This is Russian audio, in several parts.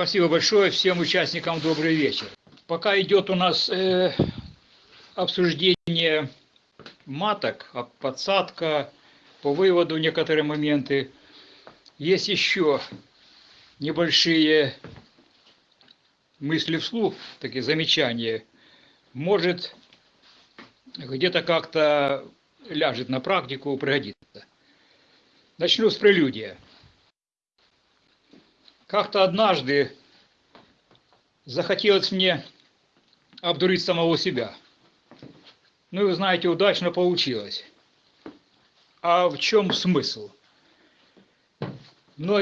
Спасибо большое всем участникам. Добрый вечер. Пока идет у нас э, обсуждение маток, а подсадка, по выводу некоторые моменты, есть еще небольшие мысли вслух, такие замечания. Может, где-то как-то ляжет на практику, пригодится. Начну с прелюдия. Как-то однажды захотелось мне обдурить самого себя. Ну и вы знаете, удачно получилось. А в чем смысл? Но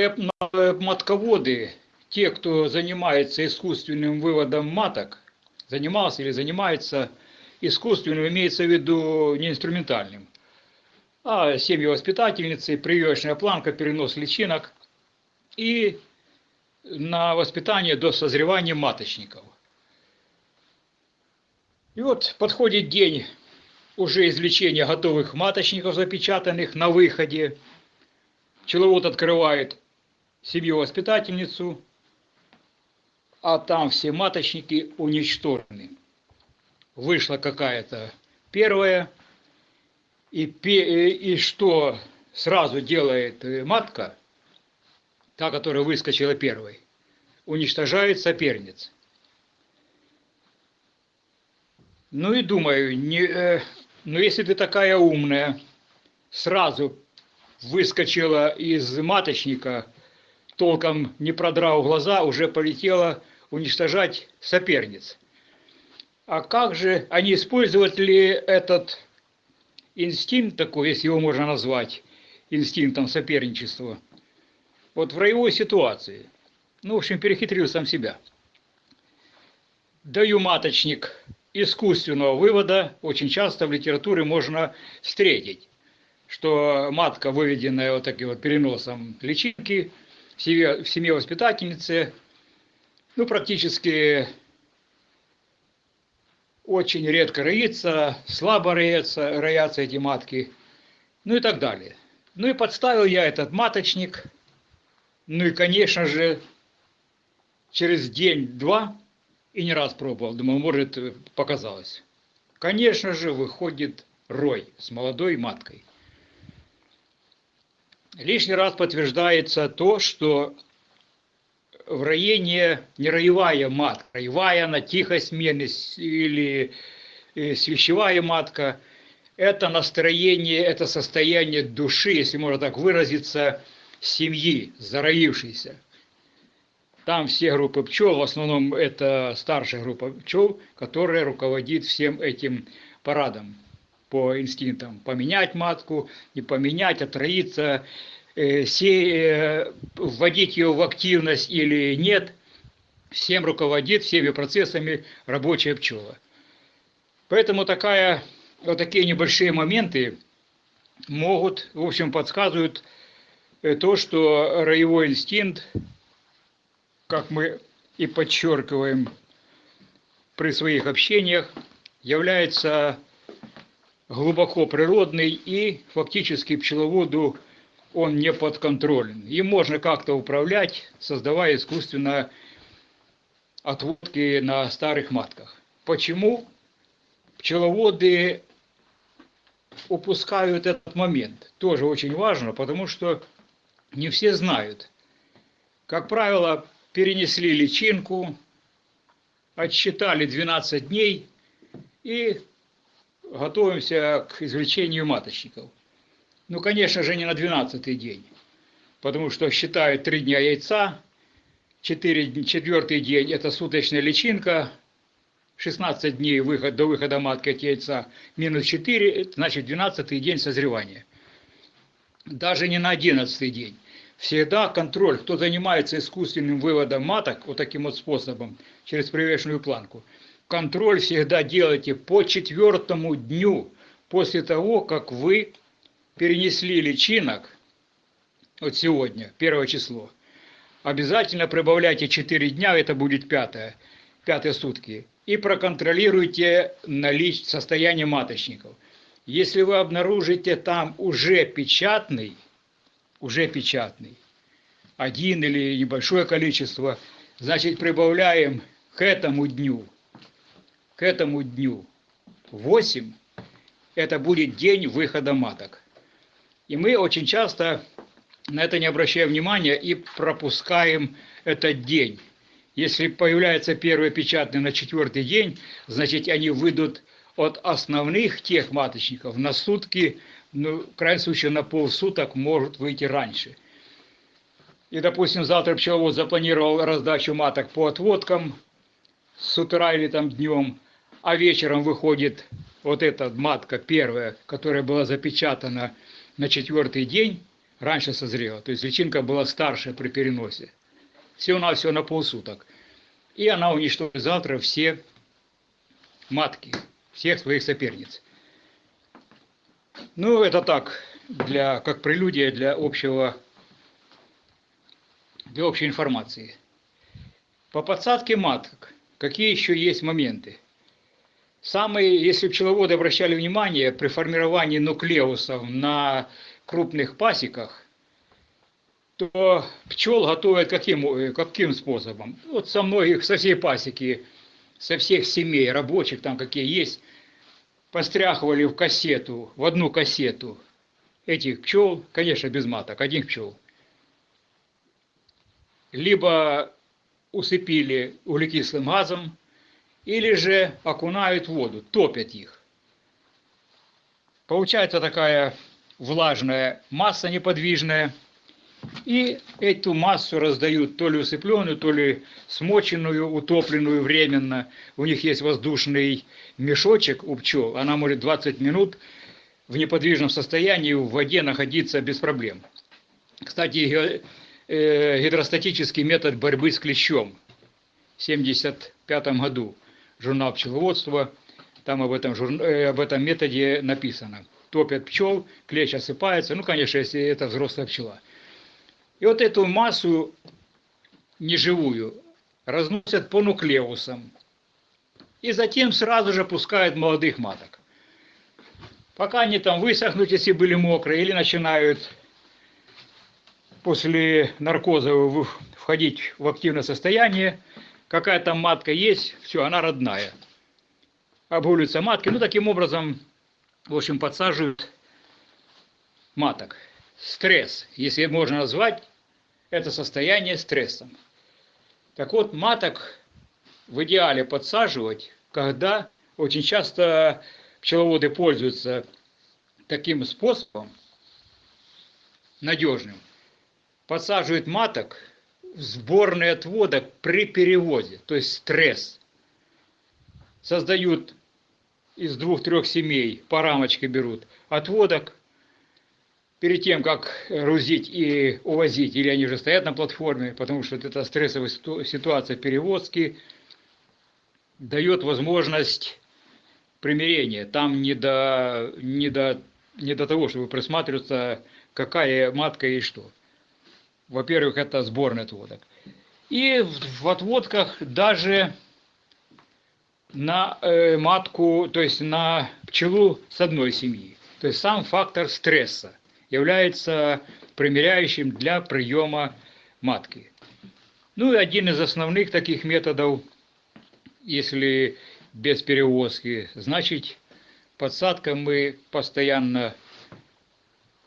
матководы, те, кто занимается искусственным выводом маток, занимался или занимается искусственным, имеется в виду не инструментальным, а семьи воспитательницы, прививочная планка, перенос личинок и на воспитание до созревания маточников. И вот подходит день уже извлечения готовых маточников, запечатанных на выходе. Пчеловод открывает семью-воспитательницу, а там все маточники уничтожены. Вышла какая-то первая, и, и что сразу делает матка – та, которая выскочила первой, уничтожает соперниц. Ну и думаю, не, э, ну если ты такая умная, сразу выскочила из маточника, толком не продрав глаза, уже полетела уничтожать соперниц. А как же, они используют ли этот инстинкт такой, если его можно назвать, инстинктом соперничества – вот в роевой ситуации, ну, в общем, перехитрил сам себя. Даю маточник искусственного вывода, очень часто в литературе можно встретить, что матка, выведенная вот таким вот переносом личинки в семье, воспитательницы, ну, практически очень редко роится, слабо роятся, роятся эти матки, ну и так далее. Ну и подставил я этот маточник – ну и, конечно же, через день-два, и не раз пробовал, думаю, может, показалось. Конечно же, выходит рой с молодой маткой. Лишний раз подтверждается то, что в районе не роевая матка, роевая она тихой смены или э, свящевая матка, это настроение, это состояние души, если можно так выразиться, семьи, зароившейся. Там все группы пчел, в основном это старшая группа пчел, которая руководит всем этим парадом по инстинктам. Поменять матку, не поменять, отроиться, э, се, э, вводить ее в активность или нет. Всем руководит, всеми процессами рабочая пчела. Поэтому такая, вот такие небольшие моменты могут, в общем, подсказывают то, что роевой инстинкт, как мы и подчеркиваем при своих общениях, является глубоко природный и фактически пчеловоду он не подконтролен. Им можно как-то управлять, создавая искусственно отводки на старых матках. Почему пчеловоды упускают этот момент? Тоже очень важно, потому что не все знают. Как правило, перенесли личинку, отсчитали 12 дней и готовимся к извлечению маточников. Ну, конечно же, не на 12 день, потому что считают 3 дня яйца, 4, четвертый день – это суточная личинка, 16 дней выход, до выхода матки от яйца, минус 4, значит 12 день созревания даже не на одиннадцатый день. Всегда контроль, кто занимается искусственным выводом маток, вот таким вот способом, через привешенную планку, контроль всегда делайте по четвертому дню после того, как вы перенесли личинок, вот сегодня, первое число, обязательно прибавляйте 4 дня, это будет пятое, пятые сутки, и проконтролируйте наличие состояние маточников – если вы обнаружите там уже печатный, уже печатный, один или небольшое количество, Значит, прибавляем к этому дню, к этому дню 8, это будет день выхода маток. И мы очень часто на это не обращаем внимания и пропускаем этот день. Если появляется первый печатный на четвертый день, значит они выйдут от основных тех маточников на сутки, ну, в крайнем случае на полсуток может выйти раньше. И, допустим, завтра пчеловод запланировал раздачу маток по отводкам с утра или там днем, а вечером выходит вот эта матка первая, которая была запечатана на четвертый день, раньше созрела. То есть личинка была старше при переносе. Всего-навсего на полсуток. И она уничтожит завтра все матки, всех своих соперниц. Ну, это так, для, как прелюдия для общего, для общей информации. По подсадке маток, какие еще есть моменты? Самые, если пчеловоды обращали внимание, при формировании нуклеусов на крупных пасеках, то пчел готовят каким, каким способом? Вот со многих, со всей пасеки, со всех семей рабочих, там какие есть, постряхивали в кассету, в одну кассету этих пчел, конечно, без маток, один пчел. Либо усыпили углекислым газом, или же окунают в воду, топят их. Получается такая влажная масса неподвижная, и эту массу раздают то ли усыпленную, то ли смоченную, утопленную временно. У них есть воздушный мешочек у пчел, она может 20 минут в неподвижном состоянии в воде находиться без проблем. Кстати, э, гидростатический метод борьбы с клещом в 1975 году, журнал пчеловодства, там об этом, э, об этом методе написано топят пчел, клещ осыпается, ну, конечно, если это взрослая пчела. И вот эту массу неживую разносят по нуклеусам. И затем сразу же пускают молодых маток. Пока они там высохнут, если были мокрые, или начинают после наркоза входить в активное состояние, какая там матка есть, все, она родная. Обгуливаются матки. Ну, таким образом, в общем, подсаживают маток. Стресс, если можно назвать это состояние стрессом. Так вот, маток в идеале подсаживать, когда очень часто пчеловоды пользуются таким способом, надежным, подсаживают маток в сборный отводок при перевозе, то есть стресс. Создают из двух-трех семей по рамочке берут отводок, перед тем, как грузить и увозить, или они уже стоят на платформе, потому что эта стрессовая ситуация перевозки дает возможность примирения. Там не до, не до, не до того, чтобы присматриваться, какая матка и что. Во-первых, это сборный отводок. И в отводках даже на э, матку, то есть на пчелу с одной семьи. То есть сам фактор стресса является примеряющим для приема матки. Ну и один из основных таких методов, если без перевозки, значит подсадка мы постоянно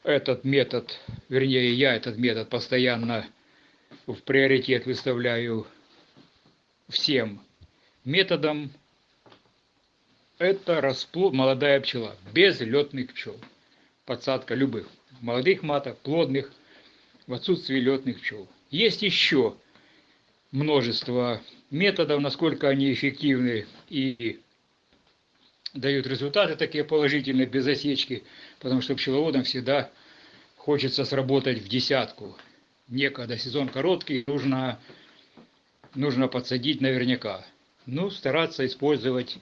этот метод, вернее я этот метод постоянно в приоритет выставляю всем методам это расплод, молодая пчела, без летных пчел. Подсадка любых молодых маток, плодных, в отсутствии летных пчел. Есть еще множество методов, насколько они эффективны и дают результаты такие положительные, без осечки, потому что пчеловодам всегда хочется сработать в десятку. Некогда сезон короткий, нужно, нужно подсадить наверняка. Ну, стараться использовать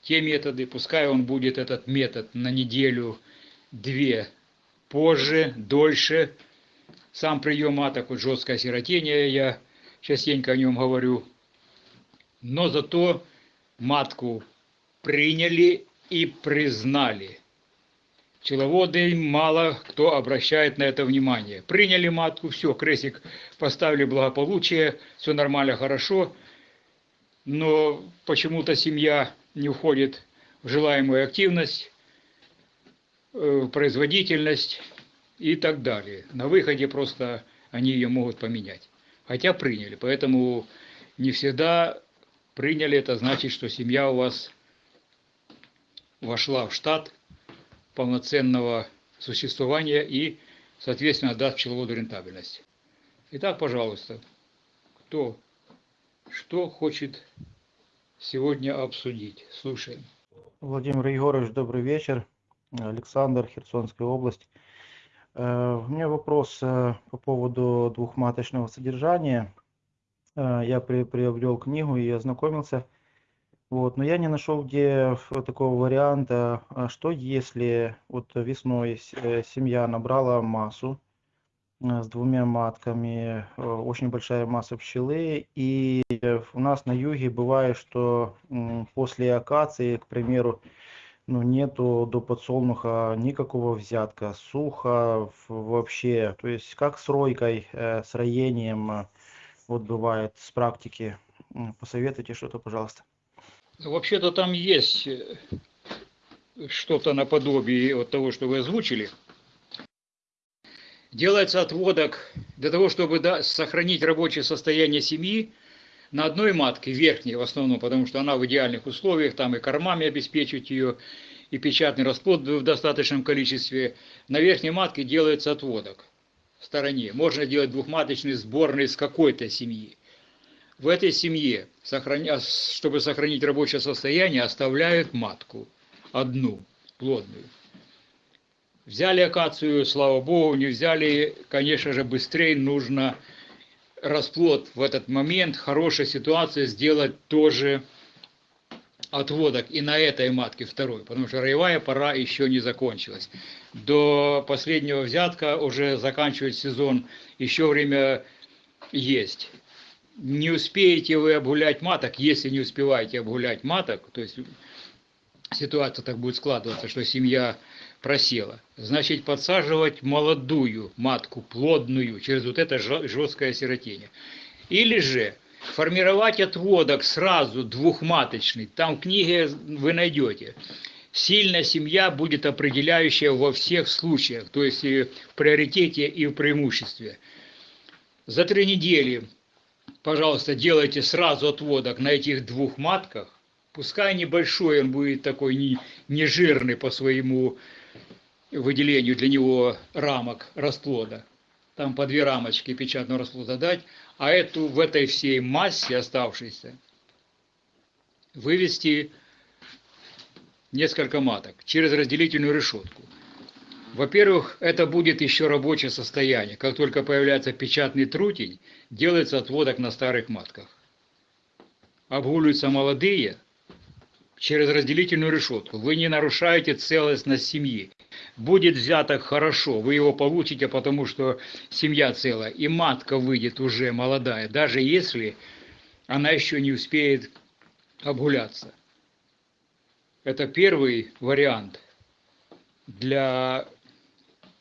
те методы, пускай он будет этот метод на неделю-две позже, дольше. Сам прием вот жесткое сиротение, я частенько о нем говорю. Но зато матку приняли и признали. Пчеловоды мало кто обращает на это внимание. Приняли матку, все, крестик поставили благополучие, все нормально, хорошо. Но почему-то семья не уходит в желаемую активность, производительность и так далее. На выходе просто они ее могут поменять. Хотя приняли. Поэтому не всегда приняли, это значит, что семья у вас вошла в штат полноценного существования и, соответственно, даст пчеловоду рентабельность. Итак, пожалуйста, кто что хочет сегодня обсудить? Слушаем. Владимир Егорович, добрый вечер. Александр, Херсонская область. Э, у меня вопрос э, по поводу двухматочного содержания. Э, я приобрел книгу и ознакомился. Вот, но я не нашел где такого варианта, а что если вот весной семья набрала массу с двумя матками, очень большая масса пчелы, и у нас на юге бывает, что после акации, к примеру, ну, нету до подсолнуха никакого взятка, сухо вообще. То есть как с ройкой, э, с роением э, вот бывает с практики. Посоветуйте что-то, пожалуйста. Ну, вообще-то там есть э, что-то наподобие от того, что вы озвучили. Делается отводок для того, чтобы сохранить рабочее состояние семьи, на одной матке, верхней в основном, потому что она в идеальных условиях, там и кормами обеспечивать ее, и печатный расплод в достаточном количестве. На верхней матке делается отводок в стороне. Можно делать двухматочный сборный с какой-то семьи. В этой семье, чтобы сохранить рабочее состояние, оставляют матку одну, плодную. Взяли акацию, слава богу, не взяли, конечно же, быстрее нужно расплод в этот момент, хорошая ситуация сделать тоже отводок и на этой матке второй, потому что роевая пора еще не закончилась. До последнего взятка уже заканчивать сезон, еще время есть. Не успеете вы обгулять маток, если не успеваете обгулять маток, то есть ситуация так будет складываться, что семья просела. Значит, подсаживать молодую матку, плодную, через вот это жесткое сиротение. Или же формировать отводок сразу двухматочный. Там в книге вы найдете. Сильная семья будет определяющая во всех случаях, то есть и в приоритете и в преимуществе. За три недели, пожалуйста, делайте сразу отводок на этих двух матках. Пускай небольшой, он будет такой не, не жирный по своему выделению для него рамок расплода. Там по две рамочки печатного расплода дать, а эту в этой всей массе оставшейся вывести несколько маток через разделительную решетку. Во-первых, это будет еще рабочее состояние. Как только появляется печатный трутень, делается отводок на старых матках. Обгуливаются молодые через разделительную решетку. Вы не нарушаете целостность семьи будет взяток хорошо, вы его получите, потому что семья целая, и матка выйдет уже молодая, даже если она еще не успеет обгуляться. Это первый вариант для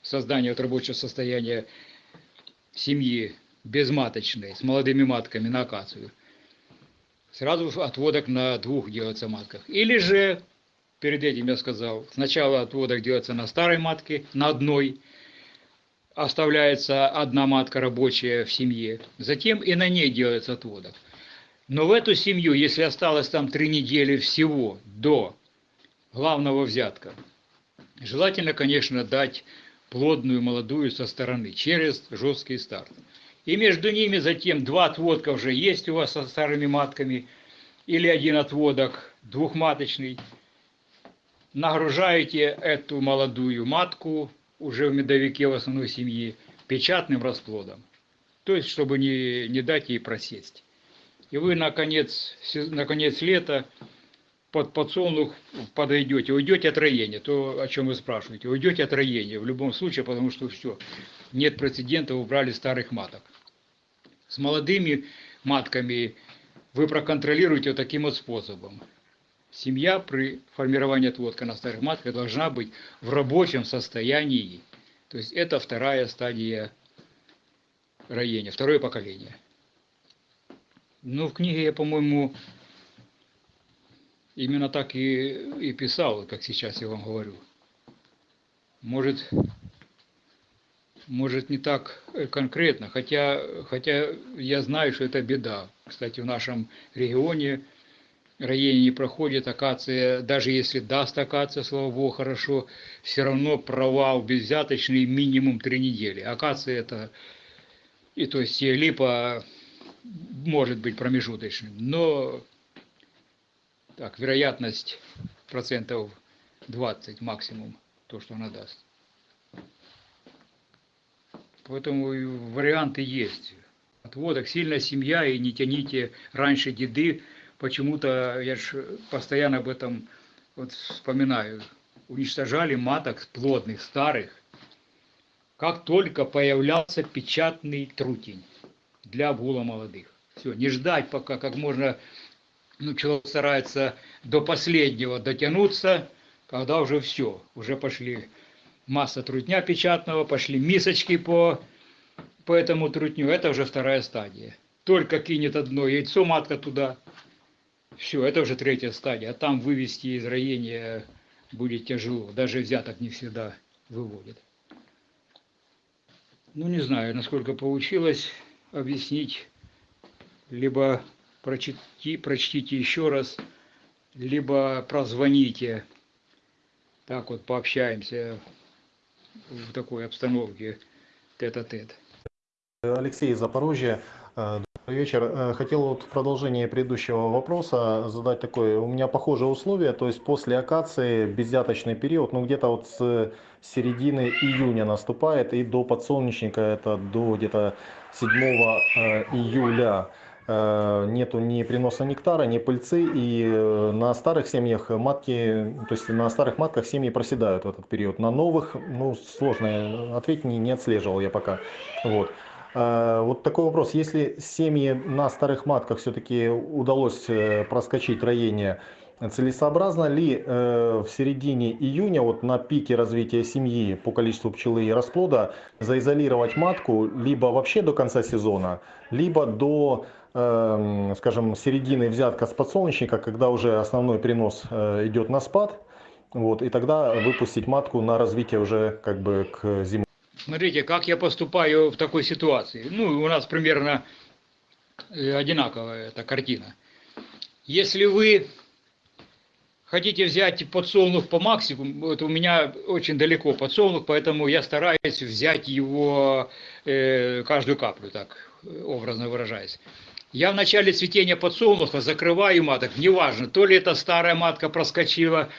создания вот рабочего состояния семьи безматочной, с молодыми матками на акацию. Сразу отводок на двух делается матках. Или же перед этим я сказал, сначала отводок делается на старой матке, на одной, оставляется одна матка рабочая в семье, затем и на ней делается отводок. Но в эту семью, если осталось там три недели всего до главного взятка, желательно, конечно, дать плодную молодую со стороны, через жесткий старт. И между ними затем два отводка уже есть у вас со старыми матками, или один отводок двухматочный – нагружаете эту молодую матку уже в медовике в основной семьи печатным расплодом. То есть, чтобы не, не дать ей просесть. И вы, наконец, наконец лета под подсолнух подойдете, уйдете от роения, то, о чем вы спрашиваете, уйдете от роения в любом случае, потому что все, нет прецедента, убрали старых маток. С молодыми матками вы проконтролируете таким вот способом семья при формировании отводка на старых матках должна быть в рабочем состоянии. То есть это вторая стадия роения, второе поколение. Ну, в книге я, по-моему, именно так и, и писал, как сейчас я вам говорю. Может, может не так э, конкретно, хотя, хотя я знаю, что это беда. Кстати, в нашем регионе роение не проходит, акация, даже если даст акация, слава богу, хорошо, все равно провал безвзяточный минимум три недели. Акация это, и то есть липа может быть промежуточным, но так, вероятность процентов 20 максимум, то, что она даст. Поэтому варианты есть. Отводок, сильная семья, и не тяните раньше деды. Почему-то, я же постоянно об этом вот вспоминаю, уничтожали маток плодных, старых, как только появлялся печатный трутень для обгула молодых. Все, не ждать пока как можно, ну, человек старается до последнего дотянуться, когда уже все, уже пошли масса трутня печатного, пошли мисочки по, по этому трутню, это уже вторая стадия. Только кинет одно яйцо матка туда, все, это уже третья стадия, а там вывести из роения будет тяжело, даже взяток не всегда выводит. Ну, не знаю, насколько получилось объяснить, либо прочти, прочтите еще раз, либо прозвоните, так вот пообщаемся в такой обстановке тет-а-тет. Алексей из Запорожья. Э, добрый вечер. Э, хотел вот в продолжение предыдущего вопроса задать такое. У меня похожие условия, то есть после акации беззяточный период, ну где-то вот с середины июня наступает и до подсолнечника, это до где-то 7 э, июля нету ни приноса нектара, ни пыльцы, и на старых семьях матки, то есть на старых матках семьи проседают в этот период. На новых, ну, сложно ответить, не, не отслеживал я пока. Вот. Э, вот такой вопрос. Если семьи на старых матках все-таки удалось э, проскочить роение, целесообразно ли э, в середине июня, вот на пике развития семьи по количеству пчелы и расплода, заизолировать матку либо вообще до конца сезона, либо до, скажем, середины взятка с подсолнечника, когда уже основной принос идет на спад, вот, и тогда выпустить матку на развитие уже как бы к зиме. Смотрите, как я поступаю в такой ситуации. Ну, у нас примерно э, одинаковая эта картина. Если вы хотите взять подсолнух по максимуму, вот у меня очень далеко подсолнух, поэтому я стараюсь взять его э, каждую каплю, так образно выражаясь. Я в начале цветения подсолнуха закрываю маток, неважно, то ли это старая матка проскочила,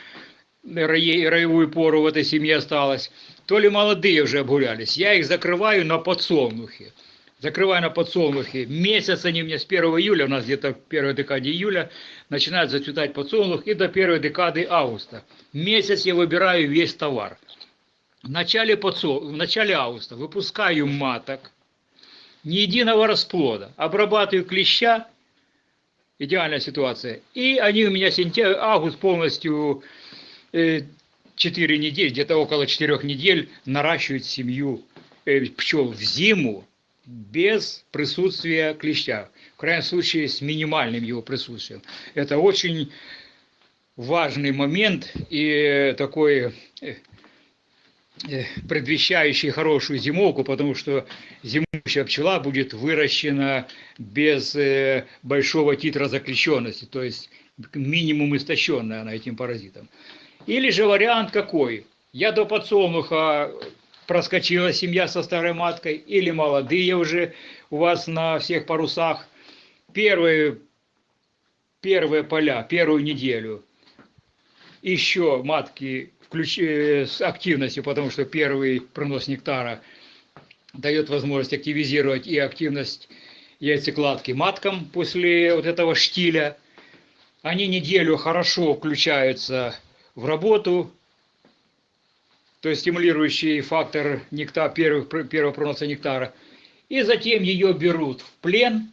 роевую пору в этой семье осталась, то ли молодые уже обгулялись. Я их закрываю на подсолнухе. Закрываю на подсолнухе. Месяц они мне с 1 июля, у нас где-то в первой декаде июля, начинают зацветать подсолнух и до первой декады августа. Месяц я выбираю весь товар. В начале, подсол... в начале августа выпускаю маток, ни единого расплода, обрабатываю клеща, идеальная ситуация, и они у меня сентябрь, август полностью э, 4 недели, где-то около 4 недель наращивать семью э, пчел в зиму без присутствия клеща. В крайнем случае с минимальным его присутствием. Это очень важный момент и такой э, э, предвещающий хорошую зимовку, потому что зимующая пчела будет выращена без большого титра заключенности, то есть минимум истощенная она этим паразитом. Или же вариант какой? Я до подсолнуха проскочила семья со старой маткой, или молодые уже у вас на всех парусах. Первые, первые поля, первую неделю. Еще матки включ... Э, с активностью, потому что первый пронос нектара дает возможность активизировать и активность яйцекладки маткам после вот этого штиля. Они неделю хорошо включаются в работу, то есть стимулирующий фактор нектар, первых, первого проноса нектара, и затем ее берут в плен,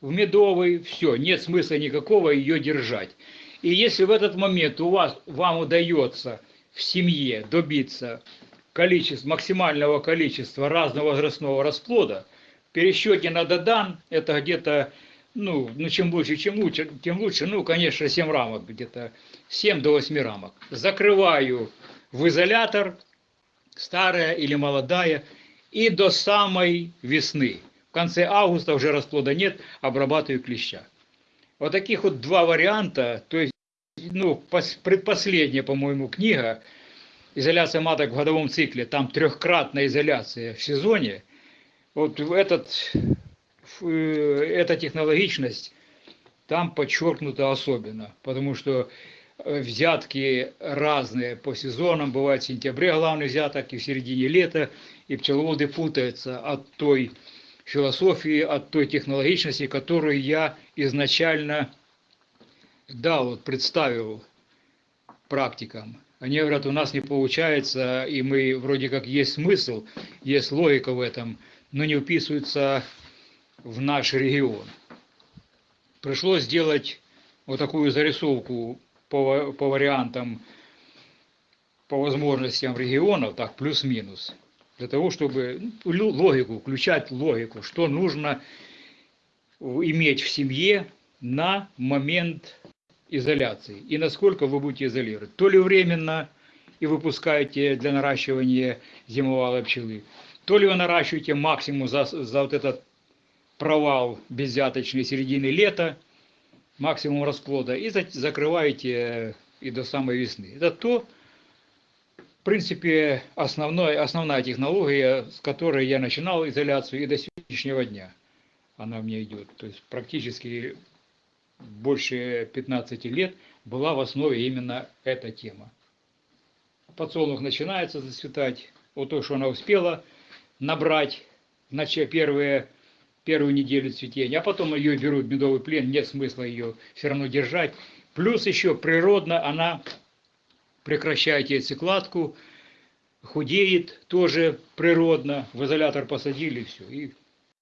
в медовый, все, нет смысла никакого ее держать. И если в этот момент у вас, вам удается в семье добиться количества, максимального количества разного возрастного расплода, в пересчете на Додан это где-то, ну, ну чем больше, чем лучше, тем лучше, ну, конечно, 7 рамок где-то, 7 до 8 рамок. Закрываю в изолятор, старая или молодая, и до самой весны. В конце августа уже расплода нет, обрабатываю клеща. Вот таких вот два варианта, то есть, ну, пос- предпоследняя, по-моему, книга «Изоляция маток в годовом цикле», там трехкратная изоляция в сезоне, вот в этот, эта технологичность там подчеркнута особенно, потому что э, взятки разные по сезонам, бывает в сентябре главный взяток и в середине лета, и пчеловоды путаются от той философии, от той технологичности, которую я изначально дал, представил практикам. Они говорят, у нас не получается, и мы вроде как есть смысл, есть логика в этом, но не вписывается в наш регион. Пришлось сделать вот такую зарисовку по, по вариантам, по возможностям регионов, так, плюс-минус, для того, чтобы ну, логику, включать логику, что нужно иметь в семье на момент изоляции и насколько вы будете изолировать. То ли временно и выпускаете для наращивания зимовалой пчелы, то ли вы наращиваете максимум за, за вот этот провал беззяточной середины лета, максимум расплода, и за- закрываете и до самой весны. Это то, в принципе, основной, основная технология, с которой я начинал изоляцию и до сегодняшнего дня она меня идет. То есть практически больше 15 лет была в основе именно эта тема. Подсолнух начинается зацветать, вот то, что она успела набрать начале первые, первую неделю цветения, а потом ее берут в медовый плен, нет смысла ее все равно держать. Плюс еще природно она прекращает яйцекладку, худеет тоже природно, в изолятор посадили, все, и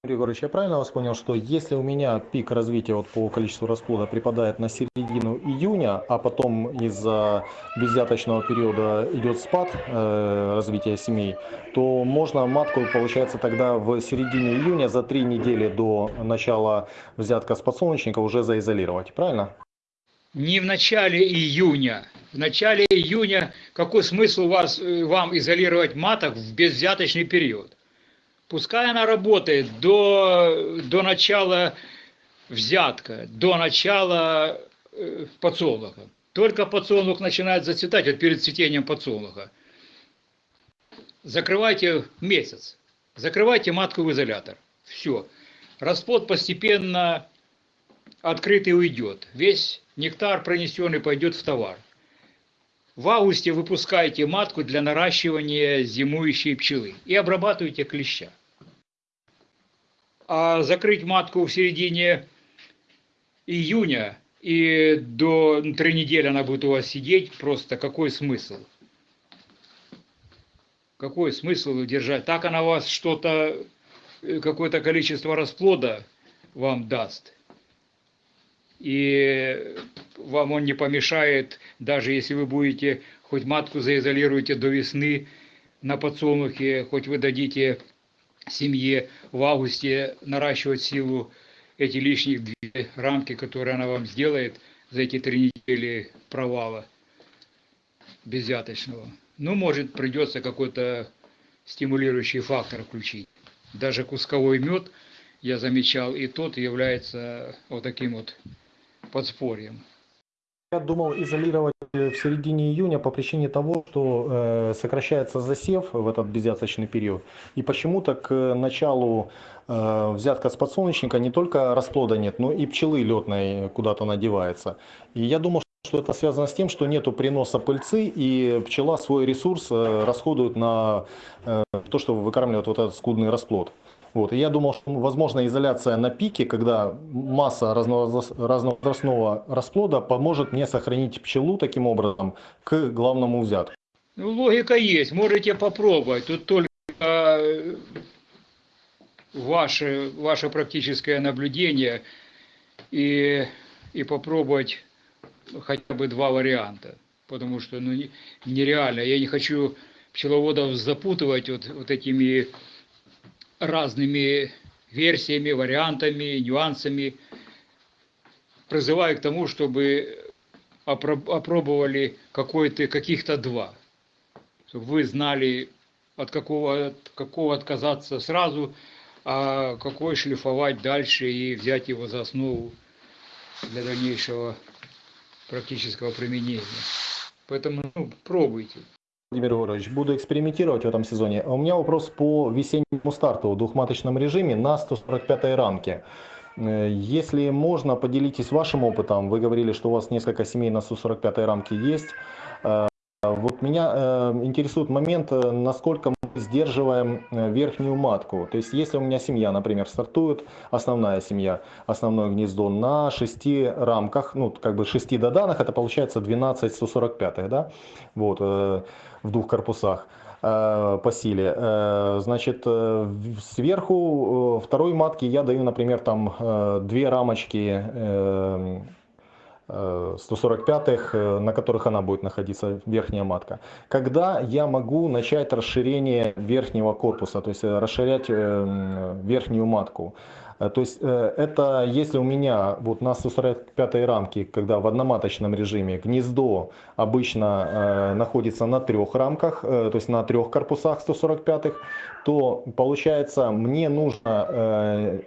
Юрий Егорович, я правильно вас понял, что если у меня пик развития вот по количеству расплода припадает на середину июня, а потом из-за беззяточного периода идет спад э, развития семей, то можно матку, получается, тогда в середине июня за три недели до начала взятка с подсолнечника уже заизолировать, правильно? Не в начале июня. В начале июня какой смысл у вас, э, вам изолировать маток в безвзяточный период? Пускай она работает до, до начала взятка, до начала э, подсолнуха. Только подсолнух начинает зацветать, вот перед цветением подсолнуха. Закрывайте месяц. Закрывайте матку в изолятор. Все. Расплод постепенно открытый уйдет. Весь нектар пронесенный пойдет в товар. В августе выпускаете матку для наращивания зимующей пчелы и обрабатываете клеща. А закрыть матку в середине июня и до три недели она будет у вас сидеть, просто какой смысл? Какой смысл держать? Так она вас что-то, э, какое-то количество расплода вам даст. И вам он не помешает, даже если вы будете, хоть матку заизолируете до весны на подсолнухе, хоть вы дадите семье в августе наращивать силу эти лишних две рамки, которые она вам сделает за эти три недели провала беззяточного. Ну, может, придется какой-то стимулирующий фактор включить. Даже кусковой мед, я замечал, и тот является вот таким вот подспорьем. Я думал изолировать э, в середине июня по причине того, что э, сокращается засев в этот беззяточный период. И почему-то к началу э, взятка с подсолнечника не только расплода нет, но и пчелы летной куда-то надевается. И я думал, что это связано с тем, что нету приноса пыльцы, и пчела свой ресурс э, расходует на э, то, что выкармливает вот этот скудный расплод. Вот. И я думал, что возможно изоляция на пике, когда масса разновозраст- разновозрастного расплода поможет мне сохранить пчелу таким образом к главному взятку. Ну, логика есть, можете попробовать. Тут только э, ваше, ваше практическое наблюдение и, и попробовать хотя бы два варианта, потому что ну, не- нереально. Я не хочу пчеловодов запутывать вот, вот этими разными версиями, вариантами, нюансами. Призываю к тому, чтобы опро- опробовали каких-то два. Чтобы вы знали, от какого, от какого отказаться сразу, а какой шлифовать дальше и взять его за основу для дальнейшего практического применения. Поэтому ну, пробуйте. Владимир Егорович, буду экспериментировать в этом сезоне. У меня вопрос по весеннему старту в двухматочном режиме на 145 рамке. Э, Если можно, поделитесь вашим опытом. Вы говорили, что у вас несколько семей на 145 рамке есть. Э, Вот меня э, интересует момент, насколько сдерживаем э, верхнюю матку. То есть, если у меня семья, например, стартует, основная семья, основное гнездо на 6 рамках, ну, как бы 6 доданах, это получается 12 145, да, вот, э, в двух корпусах э, по силе. Э, Значит, сверху второй матки я даю, например, там две рамочки 145-х, э, на которых она будет находиться, верхняя матка. Когда я могу начать расширение верхнего корпуса, то есть э, расширять э, верхнюю матку? Э, То есть э, это если у меня вот на 145 рамке, когда в одноматочном режиме гнездо обычно э, находится на трех рамках, э, то есть на трех корпусах 145, то получается мне нужно э,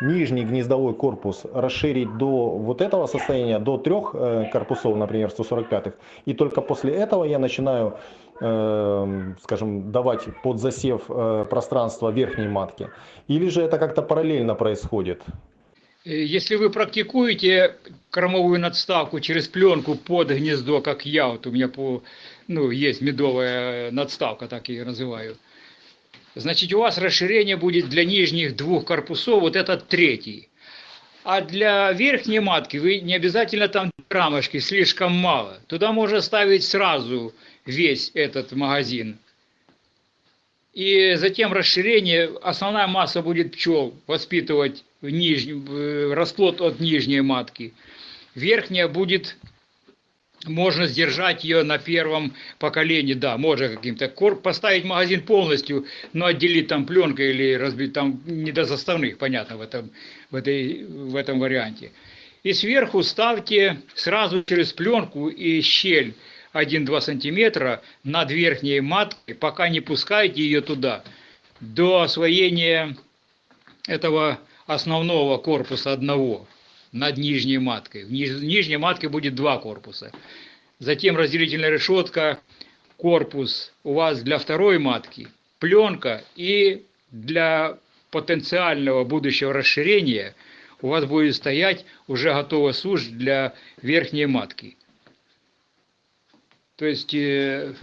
нижний гнездовой корпус расширить до вот этого состояния, до трех э, корпусов, например, 145-х, и только после этого я начинаю, э, скажем, давать под засев э, пространство верхней матки. Или же это как-то параллельно происходит? Э, Если вы практикуете кормовую надставку через пленку под гнездо, как я, вот у меня по, ну, есть медовая надставка, так ее называю, значит, у вас расширение будет для нижних двух корпусов, вот этот третий. А для верхней матки вы не обязательно там рамочки, слишком мало. Туда можно ставить сразу весь этот магазин. И затем расширение, основная масса будет пчел воспитывать в нижнем, э, расплод от нижней матки. Верхняя будет, можно сдержать ее на первом поколении, да, можно каким-то, поставить магазин полностью, но отделить там пленкой или разбить, там не до заставных, понятно, в этом, в этой, в этом варианте. И сверху ставьте сразу через пленку и щель 1-2 сантиметра над верхней маткой, пока не пускайте ее туда, до освоения этого основного корпуса одного над нижней маткой. В ниж- нижней матке будет два корпуса. Затем разделительная решетка, корпус у вас для второй матки, пленка и для потенциального будущего расширения у вас будет стоять уже готовая сушь для верхней матки. То есть э,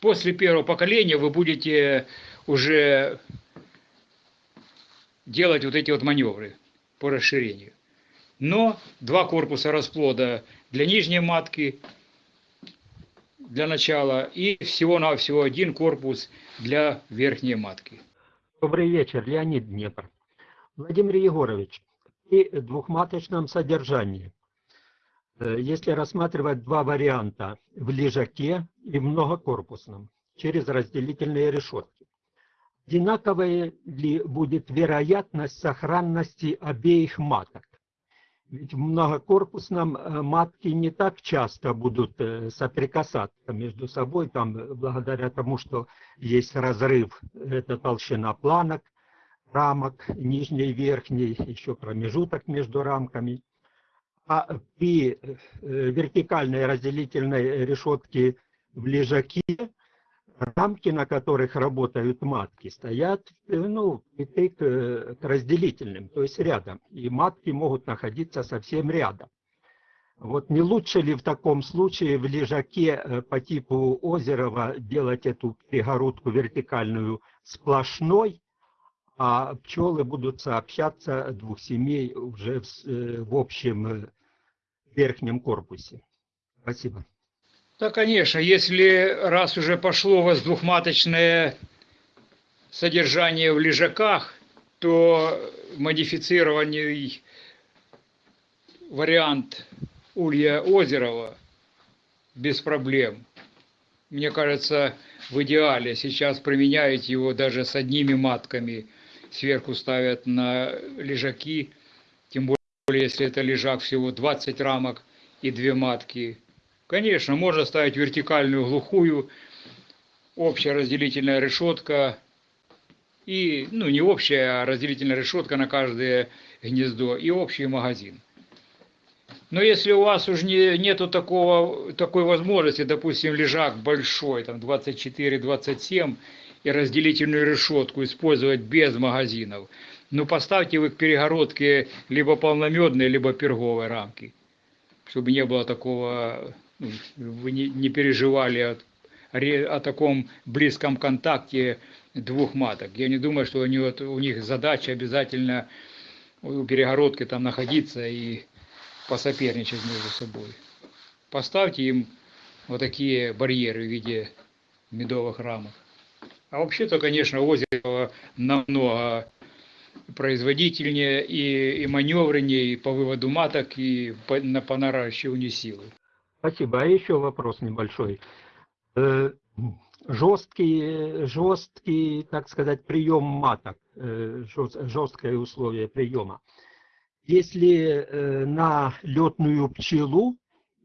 после первого поколения вы будете уже делать вот эти вот маневры по расширению. Но два корпуса расплода для нижней матки для начала и всего-навсего один корпус для верхней матки. Добрый вечер, Леонид Днепр. Владимир Егорович, при двухматочном содержании, э, если рассматривать два варианта в лежаке и многокорпусном, через разделительные решетки, одинаковая ли будет вероятность сохранности обеих маток? Ведь в многокорпусном э, матки не так часто будут э, соприкасаться между собой, там, э, благодаря тому, что есть разрыв, это толщина планок, рамок, нижней, верхней, еще промежуток между рамками. А при вертикальной разделительной решетке в лежаке рамки, на которых работают матки, стоят э, ну, впритык к разделительным, то есть рядом. И матки могут находиться совсем рядом. Вот не лучше ли в таком случае в лежаке э, по типу Озерова делать эту перегородку вертикальную сплошной, а пчелы будут сообщаться двух семей уже в, э, в общем верхнем корпусе? Спасибо. Да, конечно, если раз уже пошло двухматочное содержание в лежаках, то модифицированный вариант Улья Озерова без проблем. Мне кажется, в идеале сейчас применяют его даже с одними матками. Сверху ставят на лежаки, тем более, если это лежак всего 20 рамок и две матки. Конечно, можно ставить вертикальную глухую, общая разделительная решетка и, ну, не общая, а разделительная решетка на каждое гнездо и общий магазин. Но если у вас уже не, нету такого, такой возможности, допустим, лежак большой, там 24-27, и разделительную решетку использовать без магазинов, ну поставьте вы к перегородке либо полномедные, либо перговые рамки, чтобы не было такого, вы не, не переживали от, о таком близком контакте двух маток. Я не думаю, что у, него, у них задача обязательно у перегородки там находиться и посоперничать между собой. Поставьте им вот такие барьеры в виде медовых рамок. А вообще-то, конечно, озеро намного производительнее и, и маневреннее и по выводу маток, и по, на, по наращиванию силы. Спасибо. А еще вопрос небольшой. Э, жесткий, жесткий, так сказать, прием маток, э, жесткое условие приема. Если э, на летную пчелу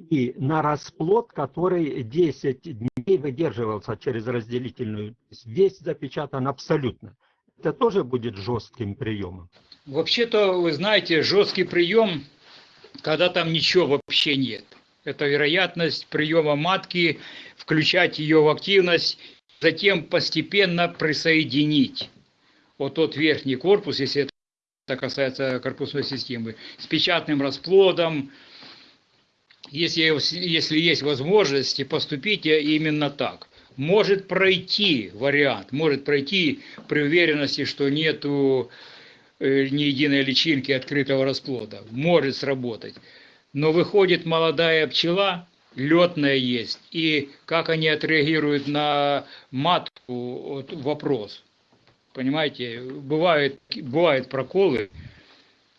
и на расплод, который 10 дней выдерживался через разделительную, весь запечатан абсолютно, это тоже будет жестким приемом? Вообще-то, вы знаете, жесткий прием, когда там ничего вообще нет. Это вероятность приема матки, включать ее в активность, затем постепенно присоединить. Вот тот верхний корпус, если это касается корпусной системы, с печатным расплодом. Если, если есть возможность, поступите именно так. Может пройти вариант, может пройти при уверенности, что нету э, ни единой личинки открытого расплода. Может сработать. Но выходит молодая пчела, летная есть, и как они отреагируют на матку, вот вопрос. Понимаете, бывают, бывают проколы,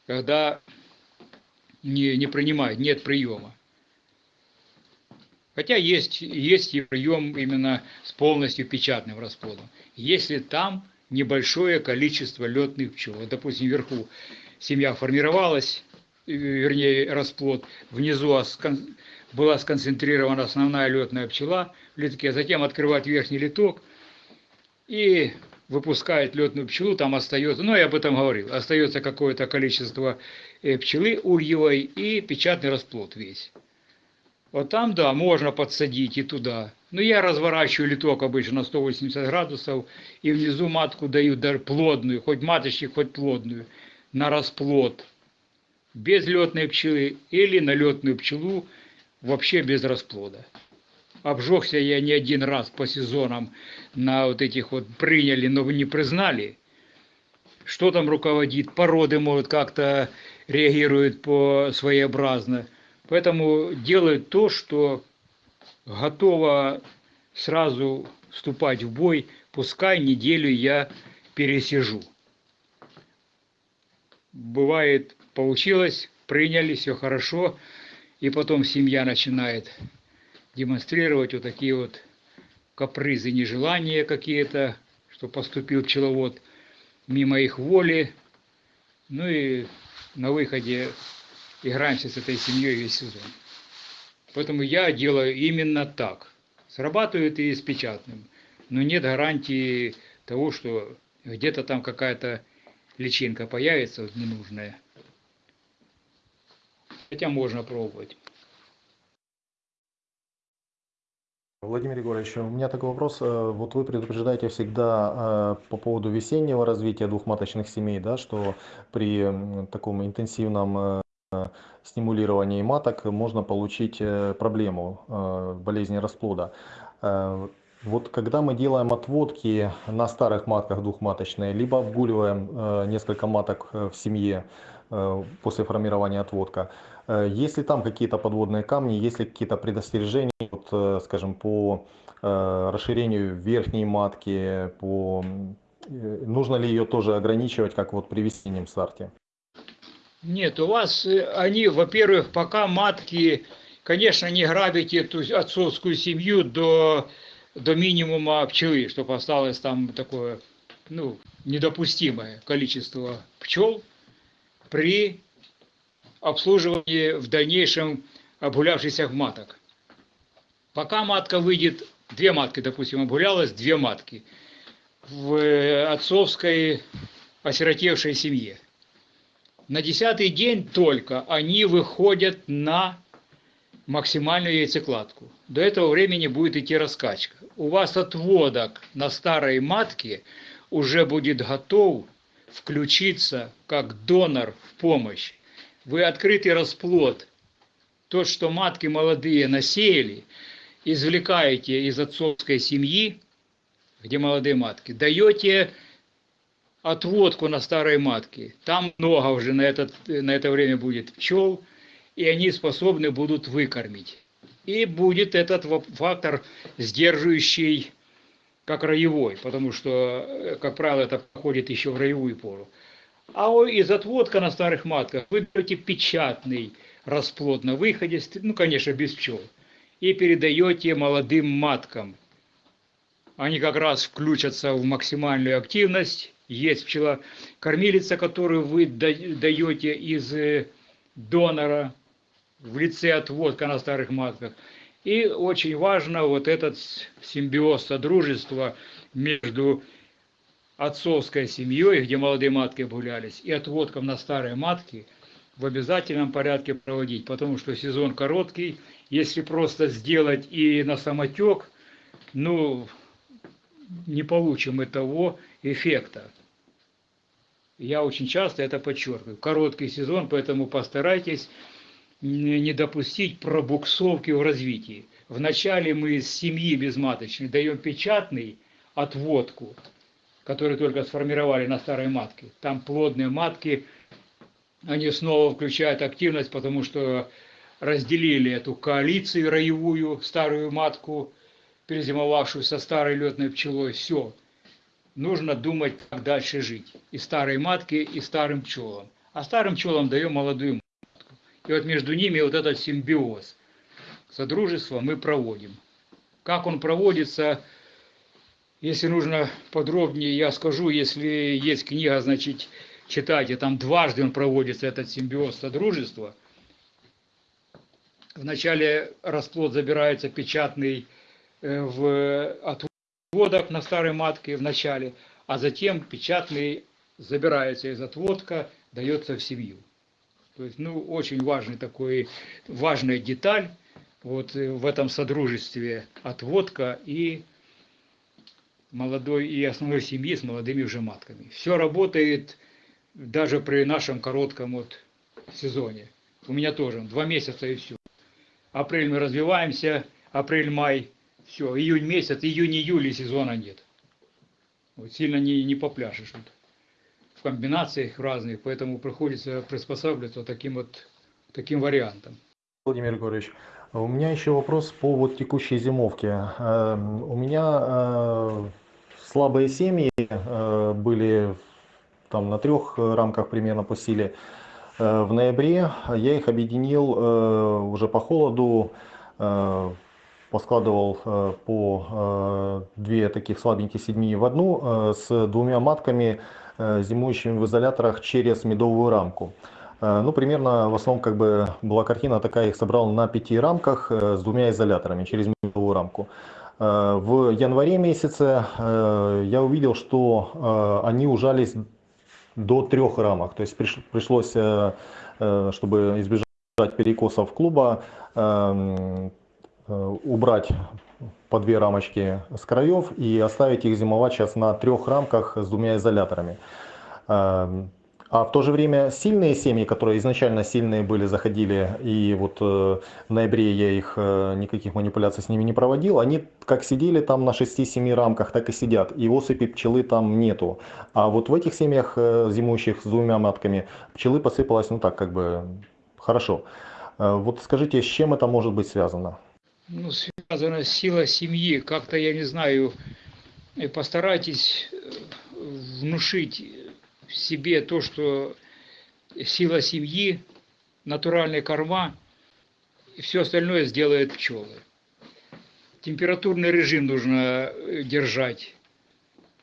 когда не, не принимают, нет приема. Хотя есть, есть и прием именно с полностью печатным расплодом. Если там небольшое количество летных пчел, допустим, вверху семья формировалась, вернее расплод, внизу была сконцентрирована основная летная пчела в литке, затем открывать верхний литок и выпускает летную пчелу, там остается, ну я об этом говорил, остается какое-то количество э, пчелы ульевой и печатный расплод весь. Вот там, да, можно подсадить и туда. Но я разворачиваю литок обычно на 180 градусов, и внизу матку даю плодную, хоть маточник, хоть плодную, на расплод без летной пчелы или на летную пчелу вообще без расплода. Обжегся я не один раз по сезонам на вот этих вот приняли, но не признали. Что там руководит, породы, может, как-то реагируют по своеобразно. Поэтому делают то, что готово сразу вступать в бой, пускай неделю я пересижу. Бывает получилось, приняли, все хорошо, и потом семья начинает демонстрировать вот такие вот капризы, нежелания какие-то, что поступил пчеловод мимо их воли. Ну и на выходе играемся с этой семьей весь сезон. Поэтому я делаю именно так. Срабатывает и с печатным. Но нет гарантии того, что где-то там какая-то личинка появится вот, ненужная. Хотя можно пробовать. Владимир Егорович, у меня такой вопрос. Э, вот вы предупреждаете всегда э, по поводу весеннего развития двухматочных семей, да, что при таком интенсивном э, стимулировании маток можно получить проблему болезни расплода. Вот когда мы делаем отводки на старых матках двухматочные, либо обгуливаем несколько маток в семье после формирования отводка, Э, есть ли там какие-то подводные камни, есть ли какие-то предостережения, вот, э, скажем, по э, расширению верхней матки, по... нужно ли ее тоже ограничивать, как вот при весеннем старте? Нет, у вас они, во-первых, пока матки, конечно, не грабите эту отцовскую семью до, до минимума пчелы, чтобы осталось там такое, ну, недопустимое количество пчел при обслуживании в дальнейшем обгулявшихся маток. Пока матка выйдет, две матки, допустим, обгулялась, две матки в э, отцовской осиротевшей семье. На десятый день только они выходят на максимальную яйцекладку. До этого времени будет идти раскачка. У вас отводок на старой матке уже будет готов включиться как донор в помощь. Вы открытый расплод, тот, что матки молодые насеяли, извлекаете из отцовской семьи, где молодые матки, даете отводку на старой матке. Там много уже на, этот, на это время будет пчел, и они способны будут выкормить. И будет этот фактор сдерживающий, как роевой, потому что, э, как правило, это проходит еще в роевую пору. А из отводка на старых матках вы берете печатный расплод на выходе, ну, конечно, без пчел, и передаете молодым маткам. Они как раз включатся в максимальную активность, есть пчела кормилица, которую вы даете из э, донора в лице отводка на старых матках. И очень важно вот этот симбиоз содружества между отцовской семьей, где молодые матки гулялись, и отводком на старые матки в обязательном порядке проводить, потому что сезон короткий, если просто сделать и на самотек, ну, не получим и того эффекта. Я очень часто это подчеркиваю. Короткий сезон, поэтому постарайтесь не допустить пробуксовки в развитии. Вначале мы из семьи безматочной даем печатный отводку, который только сформировали на старой матке. Там плодные матки, они снова включают активность, потому что разделили эту коалицию роевую, старую матку, перезимовавшую со старой летной пчелой. Все, нужно думать, как дальше жить. И старой матке, и старым пчелам. А старым пчелам даем молодую матку. И вот между ними вот этот симбиоз. Содружество мы проводим. Как он проводится, если нужно подробнее, я скажу, если есть книга, значит, читайте, там дважды он проводится, этот симбиоз содружества. Вначале расплод забирается печатный э, в от отводок на старой матке в начале, а затем печатный забирается из отводка, дается в семью. То есть, ну, очень важный такой, важная деталь вот э, в этом содружестве отводка и молодой и основной семьи с молодыми уже матками. Все работает даже при нашем коротком вот сезоне. У меня тоже два месяца и все. Апрель мы развиваемся, апрель-май все, июнь месяц, июнь-июль сезона нет. Вот сильно не, не попляшешь вот, в комбинациях разных, поэтому приходится приспосабливаться таким вот таким вариантом. Владимир Григорьевич, у меня еще вопрос по вот текущей зимовке. Эм, у меня э, слабые семьи э, были там на трех рамках примерно по силе. Э, в ноябре я их объединил уже по холоду поскладывал э, по э, две таких слабеньких седьмии в одну э, с двумя матками, зимующими в изоляторах через медовую рамку. Ну, примерно, в основном, как бы была картина такая, их собрал на пяти рамках с двумя изоляторами через медовую рамку. В январе месяце я увидел, что они ужались до трех рамок. То есть пришлось, чтобы избежать перекосов клуба, эм, Э, убрать по две рамочки с краев и оставить их зимовать сейчас на трех рамках с двумя изоляторами. А в то же время сильные семьи, которые изначально сильные были, заходили, и вот э, в ноябре я их э, никаких манипуляций с ними не проводил, они как сидели там на 6-7 рамках, так и сидят, и осыпи пчелы там нету. А вот в этих семьях зимующих с двумя матками пчелы посыпалось, ну так как бы хорошо. Вот скажите, с чем это может быть связано? ну, связана сила семьи. Как-то, я не знаю, э, постарайтесь э, себе то, что сила семьи, натуральные корма, и все остальное сделает пчелы. Температурный режим нужно э, держать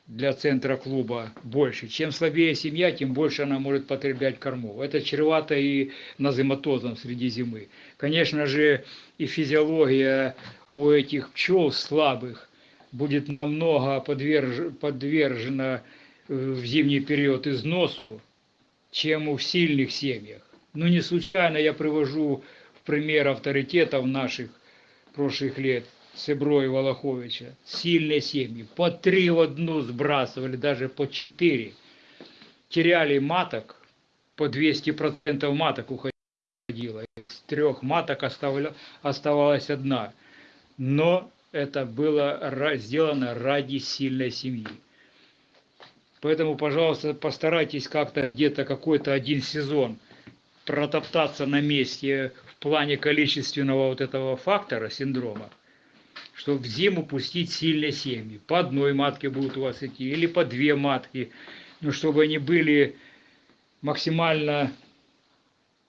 для центра клуба больше. Чем слабее семья, тем больше она может потреблять кормов. Это чревато и назематозом среди зимы. Конечно же, и физиология у этих пчел слабых будет намного подверж... подвержена в зимний период износу, чем у сильных семьях. Ну, не случайно я привожу в пример авторитетов наших прошлых лет – Себро и Волоховича, сильные семьи, по три в одну сбрасывали, даже по четыре. Теряли маток, по 200% маток уходило. Из трех маток оставалась одна. Но это было сделано ради сильной семьи. Поэтому, пожалуйста, постарайтесь как-то где-то какой-то один сезон протоптаться на месте в плане количественного вот этого фактора, синдрома, чтобы в зиму пустить сильные семьи. По одной матке будут у вас идти, или по две матки, но чтобы они были максимально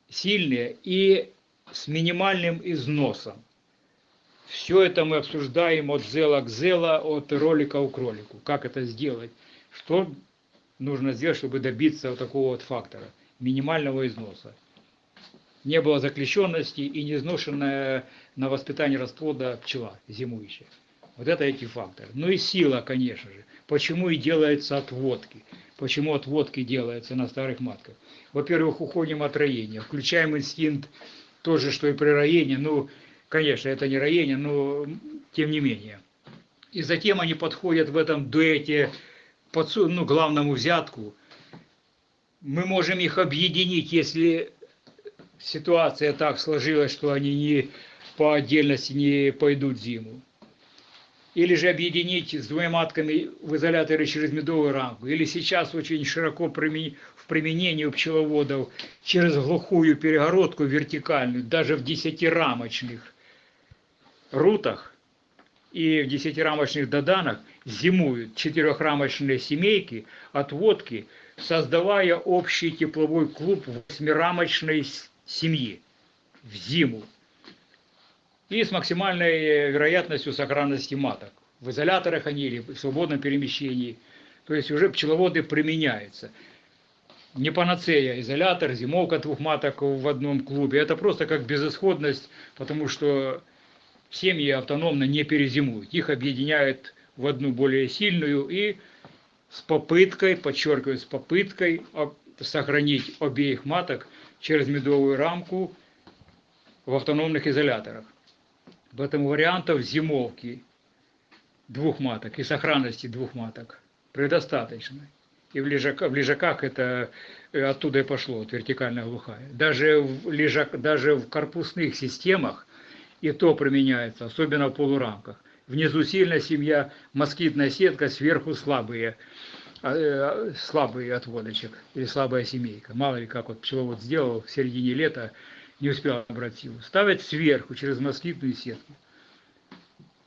сильные и с минимальным износом. Все это мы обсуждаем от зела к зела, от ролика к кролику. Как это сделать? Что нужно сделать, чтобы добиться вот такого вот фактора, минимального износа не было заключенности и не изношенная на воспитание расплода пчела зимующая. Вот это эти факторы. Ну и сила, конечно же. Почему и делаются отводки? Почему отводки делаются на старых матках? Во-первых, уходим от роения, включаем инстинкт тоже, что и при роении. Ну, конечно, это не роение, но тем не менее. И затем они подходят в этом дуэте под ну, главному взятку. Мы можем их объединить, если ситуация так сложилась, что они не по отдельности не пойдут зиму. Или же объединить с двумя матками в изоляторе через медовую рамку. Или сейчас очень широко в применении у пчеловодов через глухую перегородку вертикальную, даже в десятирамочных рутах и в десятирамочных доданах зимуют четырехрамочные семейки, отводки, создавая общий тепловой клуб восьмирамочной семьи в зиму и с максимальной вероятностью сохранности маток. В изоляторах они или в свободном перемещении. То есть уже пчеловоды применяются. Не панацея, изолятор, зимовка двух маток в одном клубе. Это просто как безысходность, потому что семьи автономно не перезимуют. Их объединяют в одну более сильную и с попыткой, подчеркиваю, с попыткой сохранить обеих маток через медовую рамку в автономных изоляторах. Поэтому вариантов зимовки двух маток и сохранности двух маток предостаточно. И в, лежаках, в лежаках это э, оттуда и пошло, вот вертикальная глухая. Даже в, лежак, даже в корпусных системах и то применяется, особенно в полурамках. Внизу сильная семья, москитная сетка, сверху слабые э, слабый отводочек или слабая семейка. Мало ли как вот пчеловод сделал в середине лета, не успел набрать силу. Ставят сверху через москитную сетку.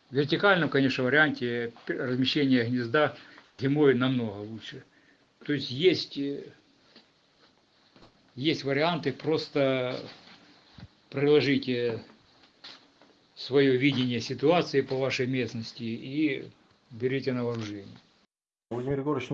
В вертикальном, конечно, варианте размещение гнезда зимой намного лучше. То есть есть, э, есть варианты, просто приложите свое видение ситуации по вашей местности и берите на вооружение. Владимир Егорович,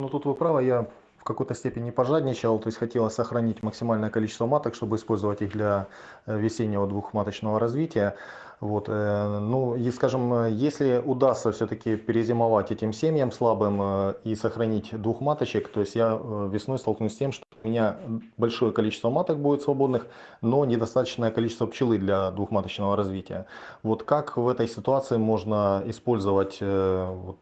ну тут вы правы, я какой-то степени пожадничал, то есть хотелось сохранить максимальное количество маток, чтобы использовать их для э, весеннего двухматочного развития. Вот, э, ну и скажем, если удастся все-таки перезимовать этим семьям слабым э, и сохранить двух маточек, то есть я весной столкнусь с тем, что у меня большое количество маток будет свободных, но недостаточное количество пчелы для двухматочного развития. Вот как в этой ситуации можно использовать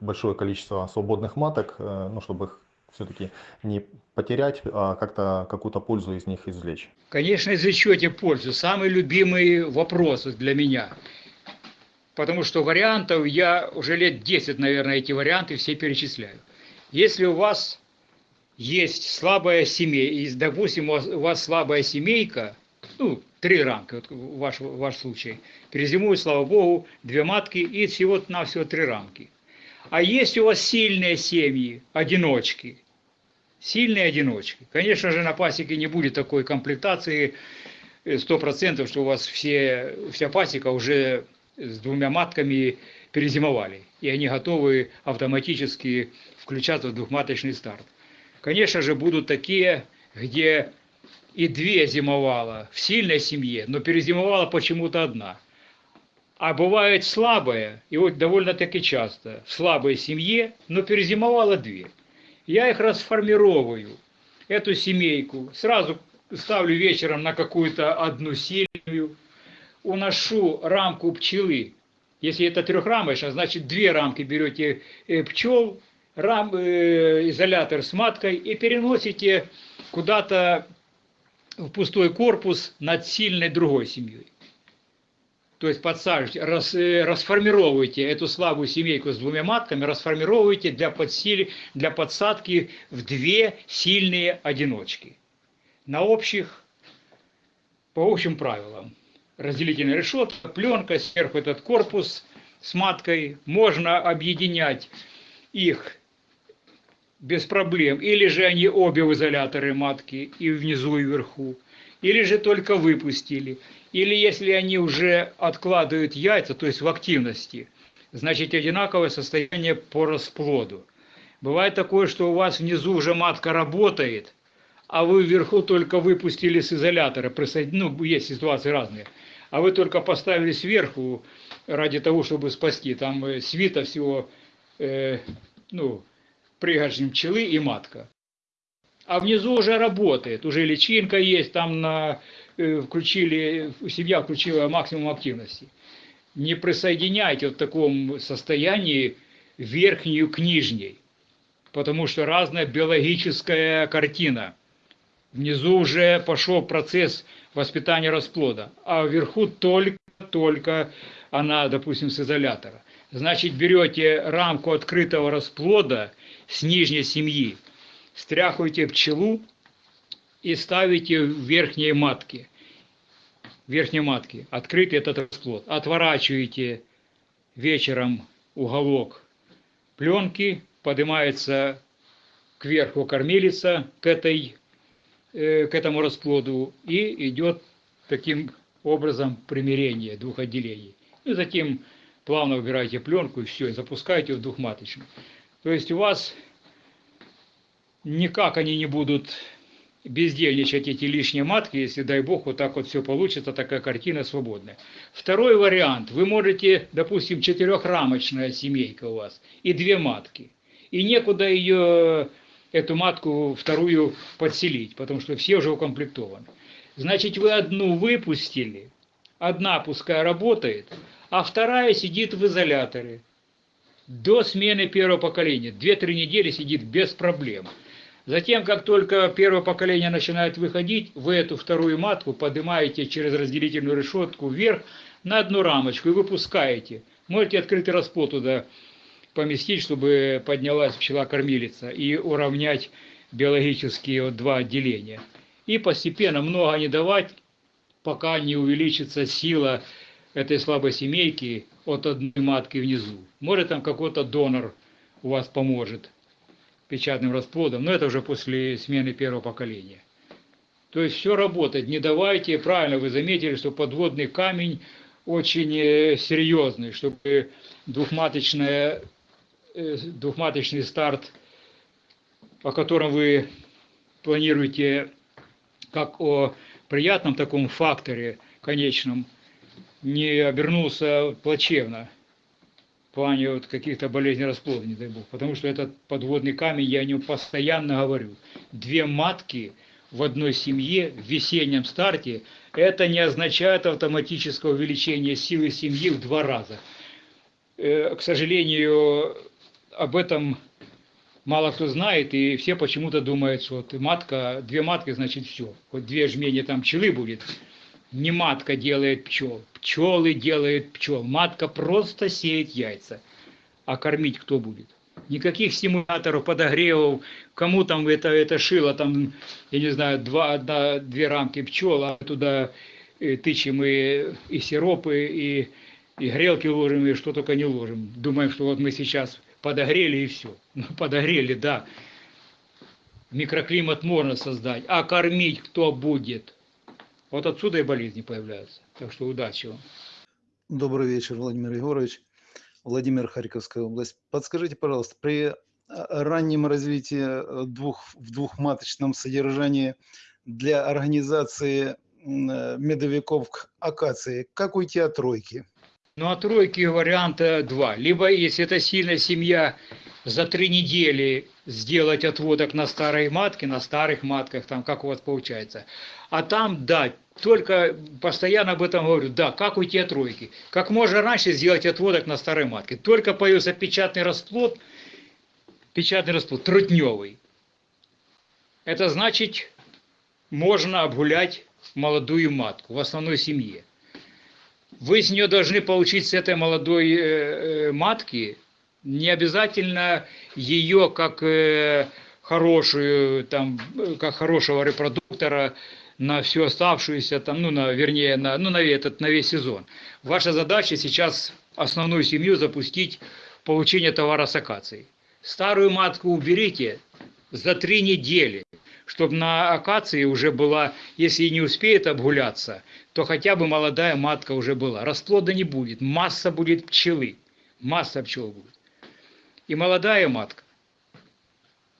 большое количество свободных маток, ну, чтобы их все-таки не потерять, а как-то какую-то пользу из них извлечь? Конечно, извлечете пользу. Самый любимый вопрос для меня. Потому что вариантов я уже лет 10, наверное, эти варианты все перечисляю. Если у вас есть слабая семейка, допустим, у вас слабая семейка, ну, три рамки, вот ваш, ваш случай, перезимуют, слава богу, две матки и всего-навсего три рамки. А есть у вас сильные семьи, одиночки, Сильные одиночки. Конечно же, на пасеке не будет такой комплектации э, 100%, что у вас все, вся пасека уже с двумя матками перезимовали. И они готовы автоматически включаться в двухматочный старт. Конечно же, будут такие, где и две зимовала в сильной семье, но перезимовала почему-то одна. А бывает слабая, и вот довольно-таки часто, в слабой семье, но перезимовала две. Я их расформировываю, эту семейку, сразу ставлю вечером на какую-то одну сильную, уношу рамку пчелы. Если это трехрамочная, значит две рамки берете э, пчел, рам, э, изолятор с маткой и переносите куда-то в пустой корпус над сильной другой семьей. То есть подсаживаете, рас, э, расформировываете эту слабую семейку с двумя матками, расформировываете для, подсили, для подсадки в две сильные одиночки. На общих, по общим правилам. Разделительная решетка, пленка, сверху этот корпус с маткой. Можно объединять их без проблем. Или же они обе в изоляторы матки, и внизу, и вверху. Или же только выпустили. Или если они уже откладывают яйца, то есть в активности, значит одинаковое состояние по расплоду. Бывает такое, что у вас внизу уже матка работает, а вы вверху только выпустили с изолятора, ну, есть ситуации разные, а вы только поставили сверху ради того, чтобы спасти, там э, свита всего, э, ну, пригоршень пчелы и матка. А внизу уже работает, уже личинка есть, там на, включили, семья включила максимум активности. Не присоединяйте в таком состоянии верхнюю к нижней, потому что разная биологическая картина. Внизу уже пошел процесс воспитания расплода, а вверху только-только она, допустим, с изолятора. Значит, берете рамку открытого расплода с нижней семьи, стряхиваете пчелу и ставите в верхние матки. Верхние матки. Открытый этот расплод. Отворачиваете вечером уголок пленки, поднимается кверху кормилица к, этой, э, к этому расплоду и идет таким образом примирение двух отделений. И затем плавно убираете пленку и все, и запускаете в двухматочную. То есть у вас никак они не будут бездельничать, эти лишние матки, если, дай бог, вот так вот все получится, такая картина свободная. Второй вариант. Вы можете, допустим, четырехрамочная семейка у вас и две матки. И некуда ее, эту матку вторую подселить, потому что все уже укомплектованы. Значит, вы одну выпустили, одна пускай работает, а вторая сидит в изоляторе до смены первого поколения. Две-три недели сидит без проблем. Затем, как только первое поколение начинает выходить, вы эту вторую матку поднимаете через разделительную решетку вверх на одну рамочку и выпускаете. Можете открытый расплод туда поместить, чтобы поднялась пчела-кормилица и уравнять биологические вот два отделения. И постепенно много не давать, пока не увеличится сила этой слабой семейки от одной матки внизу. Может там какой-то донор у вас поможет печатным расплодом, но это уже после смены первого поколения. То есть все работает, не давайте, правильно вы заметили, что подводный камень очень э, серьезный, чтобы двухматочная, э, двухматочный старт, о котором вы планируете как о приятном таком факторе конечном, не обернулся плачевно плане вот каких-то болезней расплода, не дай бог. Потому что этот подводный камень, я о нем постоянно говорю. Две матки в одной семье в весеннем старте, это не означает автоматического увеличения силы семьи в два раза. Э, к сожалению, об этом мало кто знает, и все почему-то думают, что вот матка, две матки, значит все. Вот две жмени там пчелы будет, не матка делает пчел, пчелы делают пчел. Матка просто сеет яйца. А кормить кто будет? Никаких стимуляторов, подогревов, кому там это, это шило, там, я не знаю, два, одна, две рамки пчел, а туда э, тычем и, и сиропы, и, и грелки ложим, и что только не ложим. Думаем, что вот мы сейчас подогрели и все. Ну, подогрели, да. Микроклимат можно создать, а кормить кто будет? Вот отсюда и болезни появляются. Так что удачи вам. Добрый вечер, Владимир Егорович. Владимир, Харьковская область. Подскажите, пожалуйста, при а, раннем развитии э, двух, в двухматочном содержании для организации э, медовиков к акации, как уйти от тройки? Ну, а тройки варианта два. Либо, если это сильная семья, за три недели сделать отводок на старой матке, на старых матках, там, как у вас получается. А там, да, только постоянно об этом говорю, да, как уйти от тройки. Как можно раньше сделать отводок на старой матке. Только появился печатный расплод, печатный расплод, трутневый. Это значит, можно обгулять молодую матку в основной семье. Вы с нее должны получить с этой молодой э, э, матки не обязательно ее как э, хорошую, там, как хорошего репродуктора на всю оставшуюся, там, ну, на, вернее, на, ну, на, этот, на весь сезон. Ваша задача сейчас основную семью запустить получение товара с акацией. Старую матку уберите за три недели, чтобы на акации уже была, если не успеет обгуляться, то хотя бы молодая матка уже была. Расплода не будет, масса будет пчелы, масса пчел будет. И молодая матка.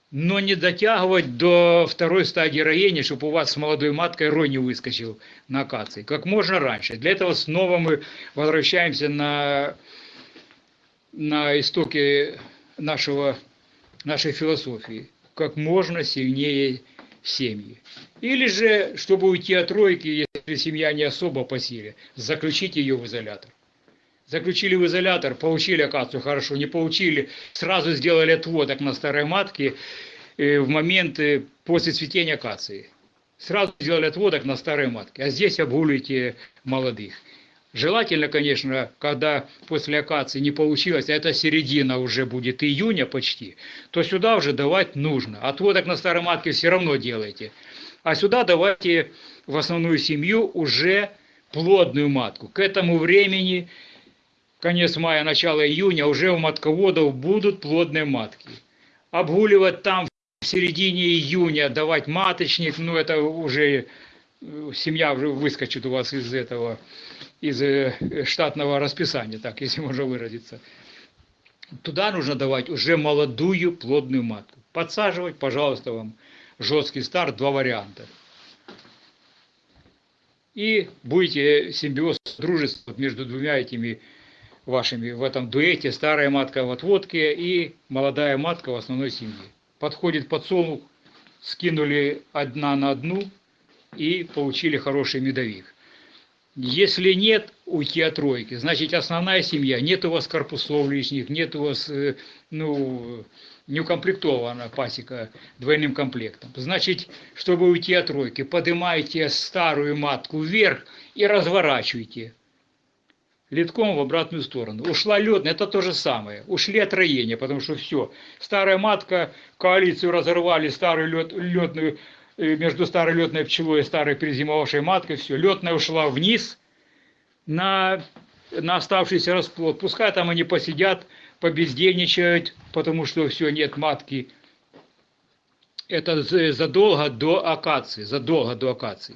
Но не дотягивать до второй стадии роения, чтобы у вас с молодой маткой рой не выскочил на акации. Как можно раньше. Для этого снова мы возвращаемся на, на истоки нашего, нашей философии. Как можно сильнее семьи. Или же, чтобы уйти от тройки, если семья не особо по силе, заключить ее в изолятор. Заключили в изолятор, получили акацию хорошо, не получили, сразу сделали отводок на старой матке э, в момент э, после цветения акации. Сразу сделали отводок на старой матке, а здесь обгуливаете молодых. Желательно, конечно, когда после акации не получилось, а это середина уже будет июня почти, то сюда уже давать нужно. Отводок на старой матке все равно делайте. А сюда давайте в основную семью уже плодную матку. К этому времени конец мая, начало июня, уже у матководов будут плодные матки. Обгуливать там в середине июня, давать маточник, ну это уже э, семья уже выскочит у вас из этого, из э, штатного расписания, так, если можно выразиться. Туда нужно давать уже молодую плодную матку. Подсаживать, пожалуйста, вам жесткий старт, два варианта. И будете симбиоз, дружество между двумя этими вашими в этом дуэте старая матка в отводке и молодая матка в основной семье. Подходит подсолнух, скинули одна на одну и получили хороший медовик. Если нет, уйти от тройки. Значит, основная семья, нет у вас корпусов лишних, нет у вас, э, ну, не укомплектована пасека двойным комплектом. Значит, чтобы уйти от тройки, поднимайте старую матку вверх и разворачивайте литком в обратную сторону. Ушла ледная, это то же самое. Ушли от роения, потому что все. Старая матка, коалицию разорвали, старую лед, ледную, э, между старой ледной пчелой и старой перезимовавшей маткой, все. Ледная ушла вниз на, на оставшийся расплод. Пускай там они посидят, побездельничают, потому что все, нет матки. Это задолго до акации, задолго до акации.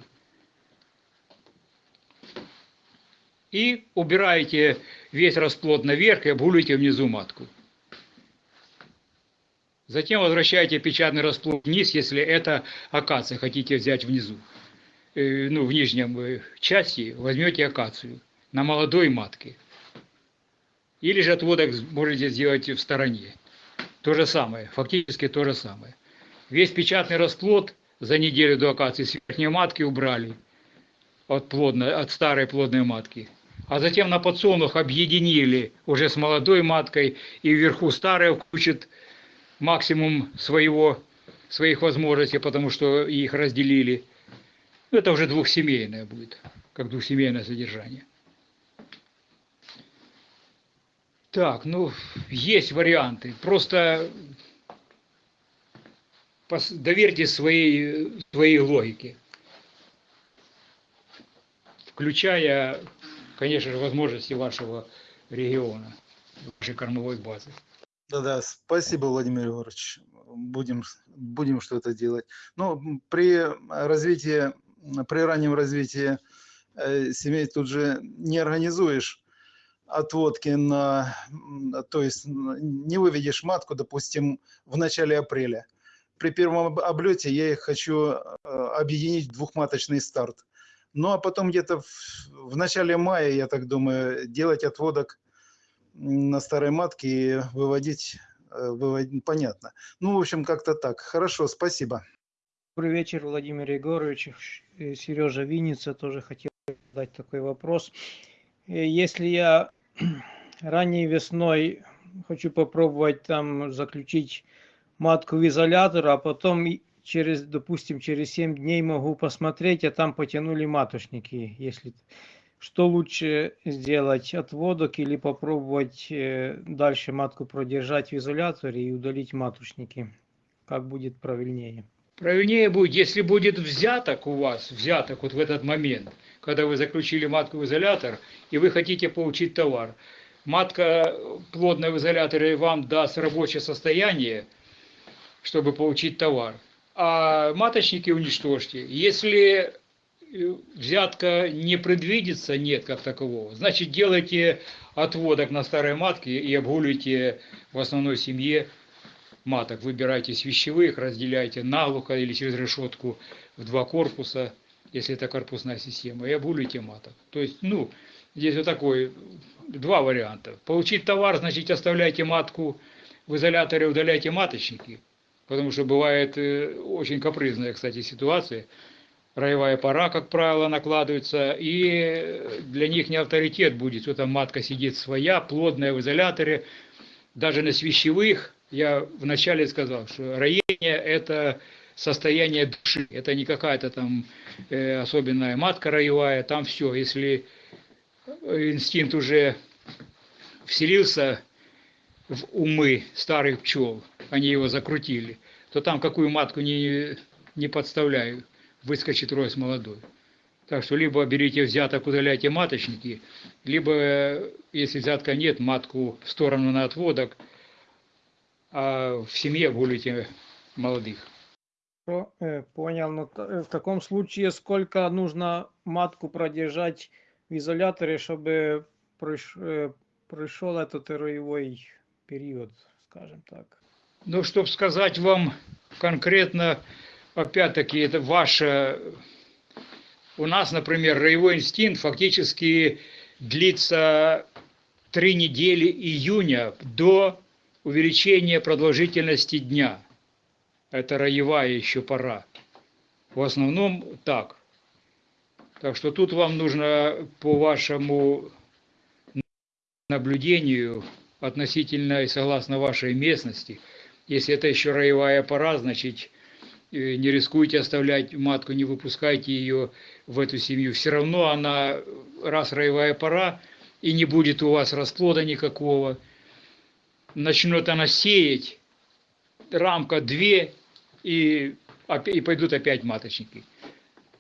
И убираете весь расплод наверх и обгуливаете внизу матку. Затем возвращаете печатный расплод вниз, если это акация хотите взять внизу. Э, ну, в нижнем э, части возьмете акацию на молодой матке. Или же отводок можете сделать в стороне. То же самое, фактически то же самое. Весь печатный расплод за неделю до акации с верхней матки убрали от, плодной, от старой плодной матки а затем на подсолнух объединили уже с молодой маткой, и вверху старая включит максимум своего, своих возможностей, потому что их разделили. Это уже двухсемейное будет, как двухсемейное содержание. Так, ну, есть варианты. Просто доверьте своей, своей логике, включая конечно же, возможности вашего региона, вашей кормовой базы. Да-да, спасибо, Владимир Егорович. Будем, будем что-то делать. Ну, м, при развитии, при раннем развитии э, семей тут же не организуешь отводки на, то есть не выведешь матку, допустим, в начале апреля. При первом об- облете я их хочу э, объединить в двухматочный старт. Ну, а потом где-то в, в начале мая, я так думаю, делать отводок на старой матке и выводить, э, выводить, понятно. Ну, в общем, как-то так. Хорошо, спасибо. Добрый вечер, Владимир Егорович. Сережа Винница тоже хотел задать такой вопрос. Э, Если я ранней весной хочу попробовать там заключить матку в изолятор, а потом через, допустим, через 7 дней могу посмотреть, а там потянули маточники. Если что лучше сделать, отводок или попробовать э, дальше матку продержать в изоляторе и удалить маточники? Как будет правильнее? Правильнее будет, если будет взяток у вас, взяток вот в этот момент, когда вы заключили матку в изолятор, и вы хотите получить товар. Матка плодная в изоляторе вам даст рабочее состояние, чтобы получить товар. А маточники уничтожьте. Если э, взятка не предвидится, нет как такового, значит делайте отводок на старой матке и обгуливайте в основной семье маток. Выбирайте с вещевых, разделяйте наглухо или через решетку в два корпуса, если это корпусная система, и обгуливайте маток. То есть, ну, здесь вот такой, два варианта. Получить товар, значит, оставляйте матку в изоляторе, удаляйте маточники, потому что бывает э, очень капризная, кстати, ситуация. Роевая пора, как правило, накладывается, и для них не авторитет будет, что там матка сидит своя, плодная в изоляторе, даже на свящевых, я вначале сказал, что роение – это состояние души, это не какая-то там э, особенная матка роевая, там все, если инстинкт уже вселился в умы старых пчел, они его закрутили, то там какую матку не, не подставляю, выскочит рой с молодой. Так что либо берите взяток, удаляйте маточники, либо, если взятка нет, матку в сторону на отводок, а в семье гулите молодых. Э, Понял. Но та- э, в таком случае сколько нужно матку продержать в изоляторе, чтобы э, прошел этот роевой период, скажем так? Ну, чтобы сказать вам конкретно, опять-таки, это ваше... У нас, например, роевой инстинкт фактически длится три недели июня до увеличения продолжительности дня. Это роевая еще пора. В основном так. Так что тут вам нужно по вашему наблюдению относительно и согласно вашей местности, если это еще роевая пора, значит, э, не рискуйте оставлять матку, не выпускайте ее в эту семью. Все равно она, раз роевая пора, и не будет у вас расплода никакого, начнет она сеять, рамка две, и, и пойдут опять маточники.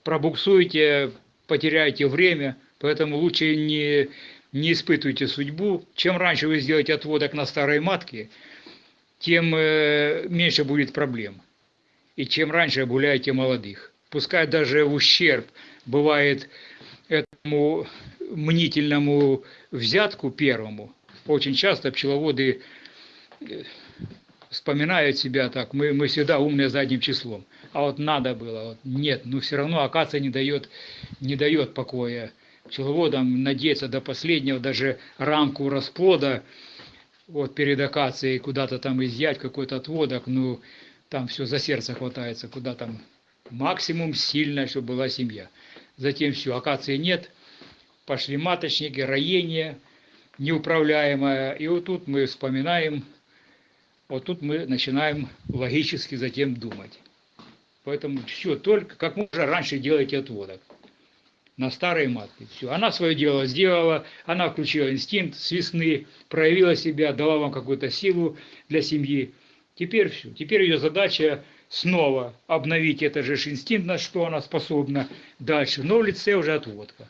Пробуксуете, потеряете время, поэтому лучше не, не испытывайте судьбу. Чем раньше вы сделаете отводок на старой матке, тем э, меньше будет проблем. И чем раньше обгуляете молодых. Пускай даже в ущерб бывает этому мнительному взятку первому. Очень часто пчеловоды э, вспоминают себя так, мы, мы всегда умные задним числом. А вот надо было, вот нет, но все равно акация не дает, не дает покоя пчеловодам надеяться до последнего, даже рамку расплода вот перед акацией куда-то там изъять какой-то отводок, ну там все за сердце хватается, куда там максимум сильно, чтобы была семья. Затем все, акации нет, пошли маточники, роение неуправляемое, и вот тут мы вспоминаем, вот тут мы начинаем логически затем думать. Поэтому все, только как можно раньше делайте отводок на старой матке. Все. Она свое дело сделала, она включила инстинкт с весны, проявила себя, дала вам какую-то силу для семьи. Теперь все. Теперь ее задача снова обновить этот же инстинкт, на что она способна дальше, но в лице уже отводка.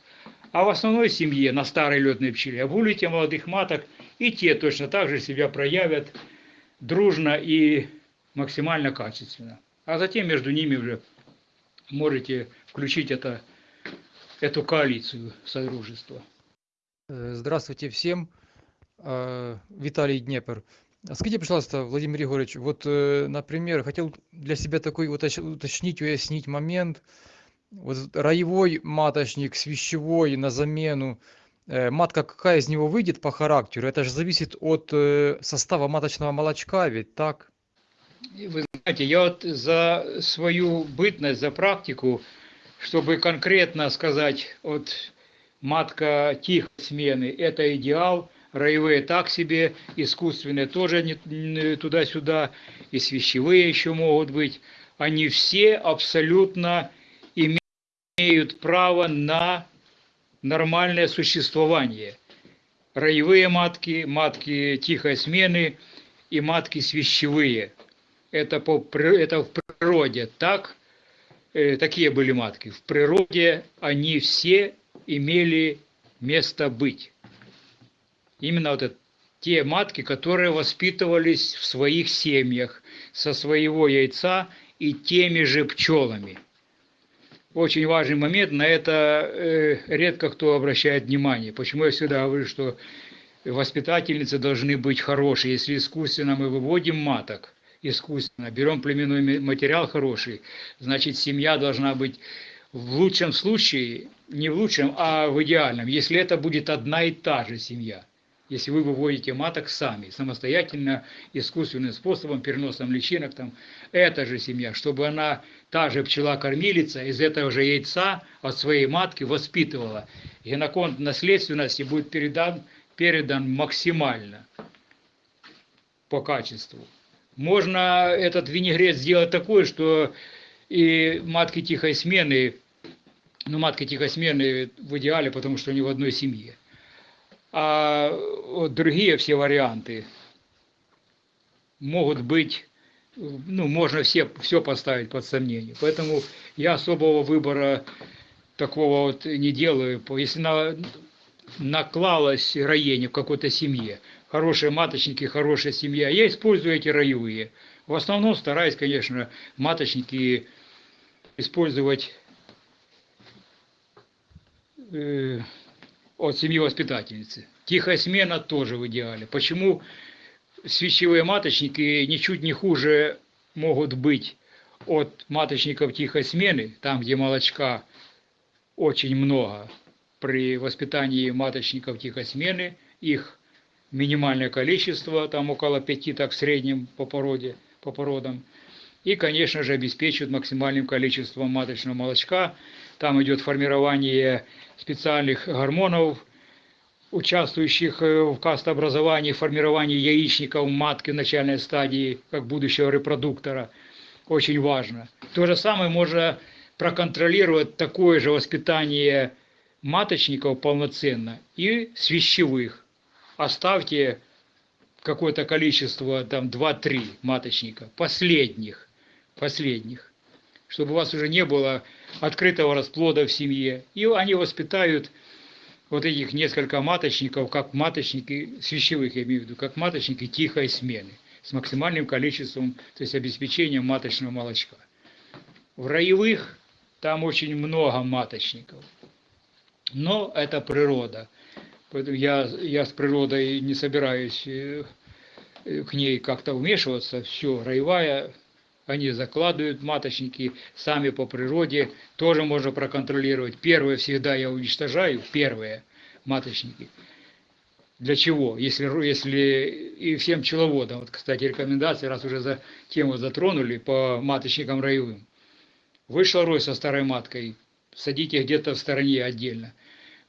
А в основной семье, на старой летной пчеле, обулите молодых маток, и те точно так же себя проявят дружно и максимально качественно. А затем между ними уже можете включить это, эту коалицию содружества. Э, Здравствуйте всем. Э, Виталий Днепр. Скажите, пожалуйста, Владимир Егорович, вот, э, например, хотел для себя такой уточ- уточнить, уяснить момент. Вот роевой маточник с вещевой на замену. Матка какая из него выйдет по характеру? Это же зависит от состава маточного молочка, ведь так? Вы знаете, я вот за свою бытность, за практику, чтобы конкретно сказать, вот матка тихой смены – это идеал, роевые так себе, искусственные тоже туда-сюда, и свящевые еще могут быть. Они все абсолютно имеют право на нормальное существование. Роевые матки, матки тихой смены и матки свящевые. Это, по, это в природе так, э, такие были матки. В природе они все имели место быть. Именно вот это, те матки, которые воспитывались в своих семьях со своего яйца и теми же пчелами. Очень важный момент, на это э, редко кто обращает внимание. Почему я всегда говорю, что воспитательницы должны быть хорошие. Если искусственно мы выводим маток, искусственно, берем племенной ма- материал хороший, значит семья должна быть в лучшем случае, не в лучшем, а в идеальном, если это будет одна и та же семья. Если вы выводите маток сами, самостоятельно, искусственным способом, переносом личинок, там, эта же семья, чтобы она, та же пчела-кормилица, из этого же яйца от своей матки воспитывала. Геноконт наследственности будет передан, передан максимально по качеству. Можно этот винегрет сделать такой, что и матки тихой смены, ну, матки тихой смены в идеале, потому что они в одной семье. А вот другие все варианты могут быть, ну, можно все, все поставить под сомнение. Поэтому я особого выбора такого вот не делаю. Если на, наклалось роение в какой-то семье, хорошие маточники, хорошая семья, я использую эти роевые. В основном стараюсь, конечно, маточники использовать э, от семьи воспитательницы. Тихая смена тоже в идеале. Почему свящевые маточники ничуть не хуже могут быть от маточников тихой смены, там, где молочка очень много при воспитании маточников тихой смены, их минимальное количество, там около пяти, так в среднем по породе, по породам. И, конечно же, обеспечивают максимальным количеством маточного молочка. Там идет формирование специальных гормонов, участвующих э, в кастообразовании, формировании яичников матки в начальной стадии, как будущего репродуктора. Очень важно. То же самое можно проконтролировать такое же воспитание маточников полноценно и свящевых. Оставьте какое-то количество, там 2-3 маточника, последних, последних, чтобы у вас уже не было открытого расплода в семье. И они воспитают вот этих несколько маточников, как маточники, свящевых я имею в виду, как маточники тихой смены, с максимальным количеством, то есть обеспечением маточного молочка. В роевых там очень много маточников. Но это природа. Поэтому я, я с природой не собираюсь э, э, к ней как-то вмешиваться. Все, роевая, они закладывают маточники сами по природе. Тоже можно проконтролировать. Первые всегда я уничтожаю, первые маточники. Для чего? Если, если и всем пчеловодам, вот, кстати, рекомендации, раз уже за тему затронули по маточникам роевым. Вышел рой со старой маткой, садите где-то в стороне отдельно.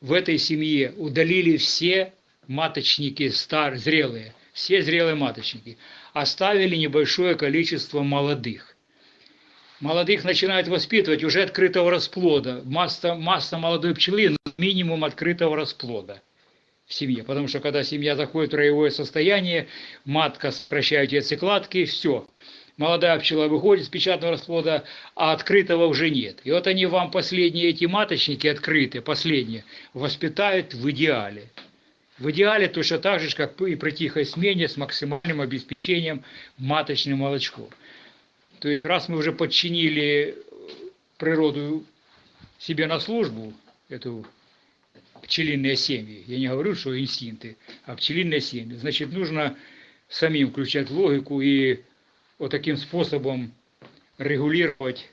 В этой семье удалили все маточники стар, зрелые, все зрелые маточники. Оставили небольшое количество молодых. Молодых начинают воспитывать уже открытого расплода. Масса, масса молодой пчелы, минимум открытого расплода в семье. Потому что когда семья заходит в роевое состояние, матка сокращает яйцекладки, все. Молодая пчела выходит с печатного расплода, а открытого уже нет. И вот они вам последние эти маточники открытые, последние, воспитают в идеале. В идеале точно так же, как и при тихой смене с максимальным обеспечением маточным молочком. То есть, раз мы уже подчинили природу себе на службу, эту пчелиные семьи, я не говорю, что инстинкты, а пчелиные семьи, значит, нужно самим включать логику и вот таким способом регулировать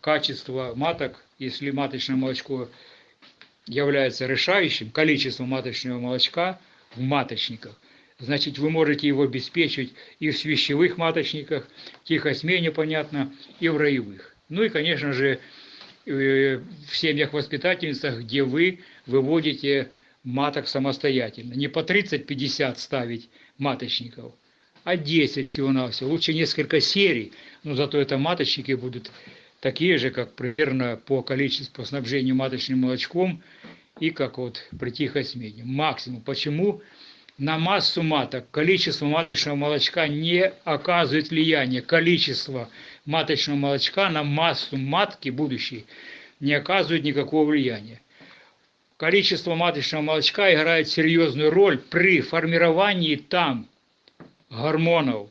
качество маток, если маточное молочко является решающим, количество маточного молочка в маточниках, значит, вы можете его обеспечить и в свящевых маточниках, в тихой смене, понятно, и в роевых. Ну и, конечно же, э, в семьях-воспитательницах, где вы выводите маток самостоятельно. Не по 30-50 ставить маточников, а 10 всего-навсего. Лучше несколько серий, но зато это маточники будут такие же, как примерно по количеству по снабжению маточным молочком и как вот при тихой смене. Максимум. Почему? На массу маток количество маточного молочка не оказывает влияния. Количество маточного молочка на массу матки будущей не оказывает никакого влияния. Количество маточного молочка играет серьезную роль при формировании там гормонов,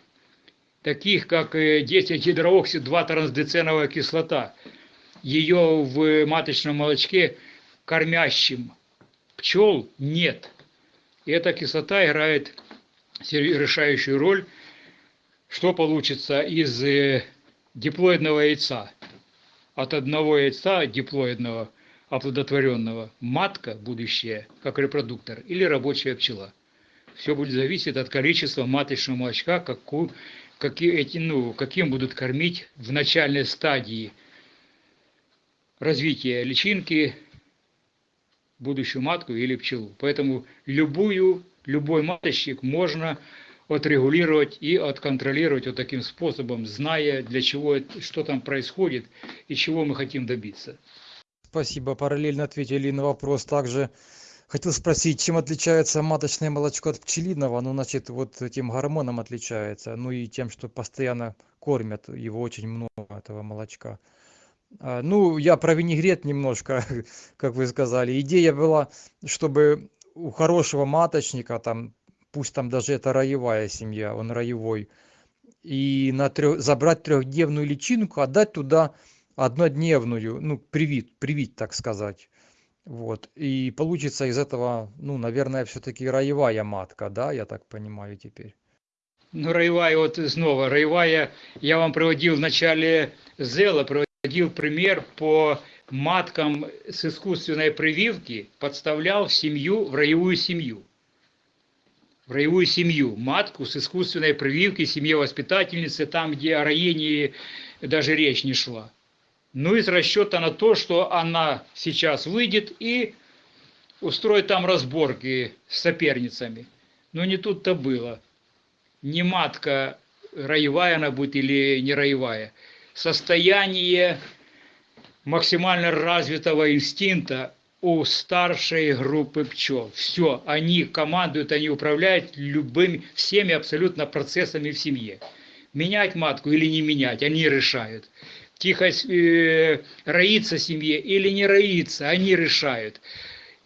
таких как 10-гидрооксид 2-трансдеценовая кислота. Ее в маточном молочке кормящим пчел нет. Эта кислота играет решающую роль, что получится из э, диплоидного яйца. От одного яйца диплоидного оплодотворенного матка будущее, как репродуктор, или рабочая пчела. Все будет зависеть от количества маточного молочка, какую, какие эти, ну, каким будут кормить в начальной стадии развития личинки будущую матку или пчелу. Поэтому любую, любой маточник можно отрегулировать и отконтролировать вот таким способом, зная, для чего, что там происходит и чего мы хотим добиться. Спасибо, параллельно ответили на вопрос также. Хотел спросить, чем отличается маточное молочко от пчелиного? Ну, значит, вот этим гормоном отличается, ну и тем, что постоянно кормят его очень много, этого молочка. А, Ну, я про винегрет немножко, как вы сказали. Идея была, чтобы у хорошего маточника, там, пусть там даже это роевая семья, он роевой, и на трё- забрать трехдневную личинку, отдать туда однодневную, ну, привить, привить, так сказать. Вот. И получится из этого, ну, наверное, все-таки роевая матка, да, я так понимаю теперь. Ну, роевая, вот снова, роевая, я вам приводил в начале Зела, приводил пример по маткам с искусственной прививки, подставлял семью, в роевую семью. В роевую семью, матку с искусственной прививки, семье воспитательницы, там, где о роении даже речь не шла. Ну, из расчета на то, что она сейчас выйдет и устроит там разборки с соперницами. Но не тут-то было. Не матка роевая она будет или не роевая. Состояние максимально развитого инстинкта у старшей группы пчел. Все, они командуют, они управляют любыми, всеми абсолютно процессами в семье. Менять матку или не менять, они решают тихо э, роиться семье или не роиться, они решают.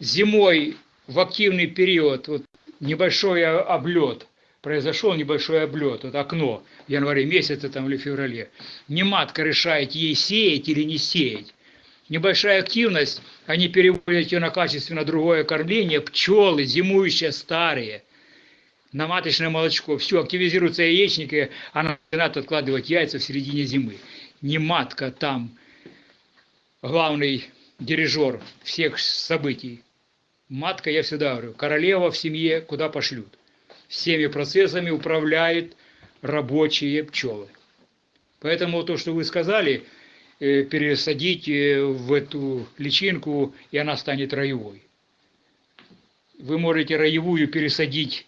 Зимой в активный период вот, небольшой облет, произошел небольшой облет, вот окно в январе месяце там, или феврале. Не матка решает, ей сеять или не сеять. Небольшая активность, они переводят ее на качественно другое кормление, пчелы, зимующие, старые, на маточное молочко. Все, активизируются яичники, она начинает откладывать яйца в середине зимы не матка там главный дирижер всех событий. Матка, я всегда говорю, королева в семье куда пошлют. Всеми процессами управляет рабочие пчелы. Поэтому то, что вы сказали, э, пересадить э, в эту личинку, и она станет роевой. Вы можете роевую пересадить,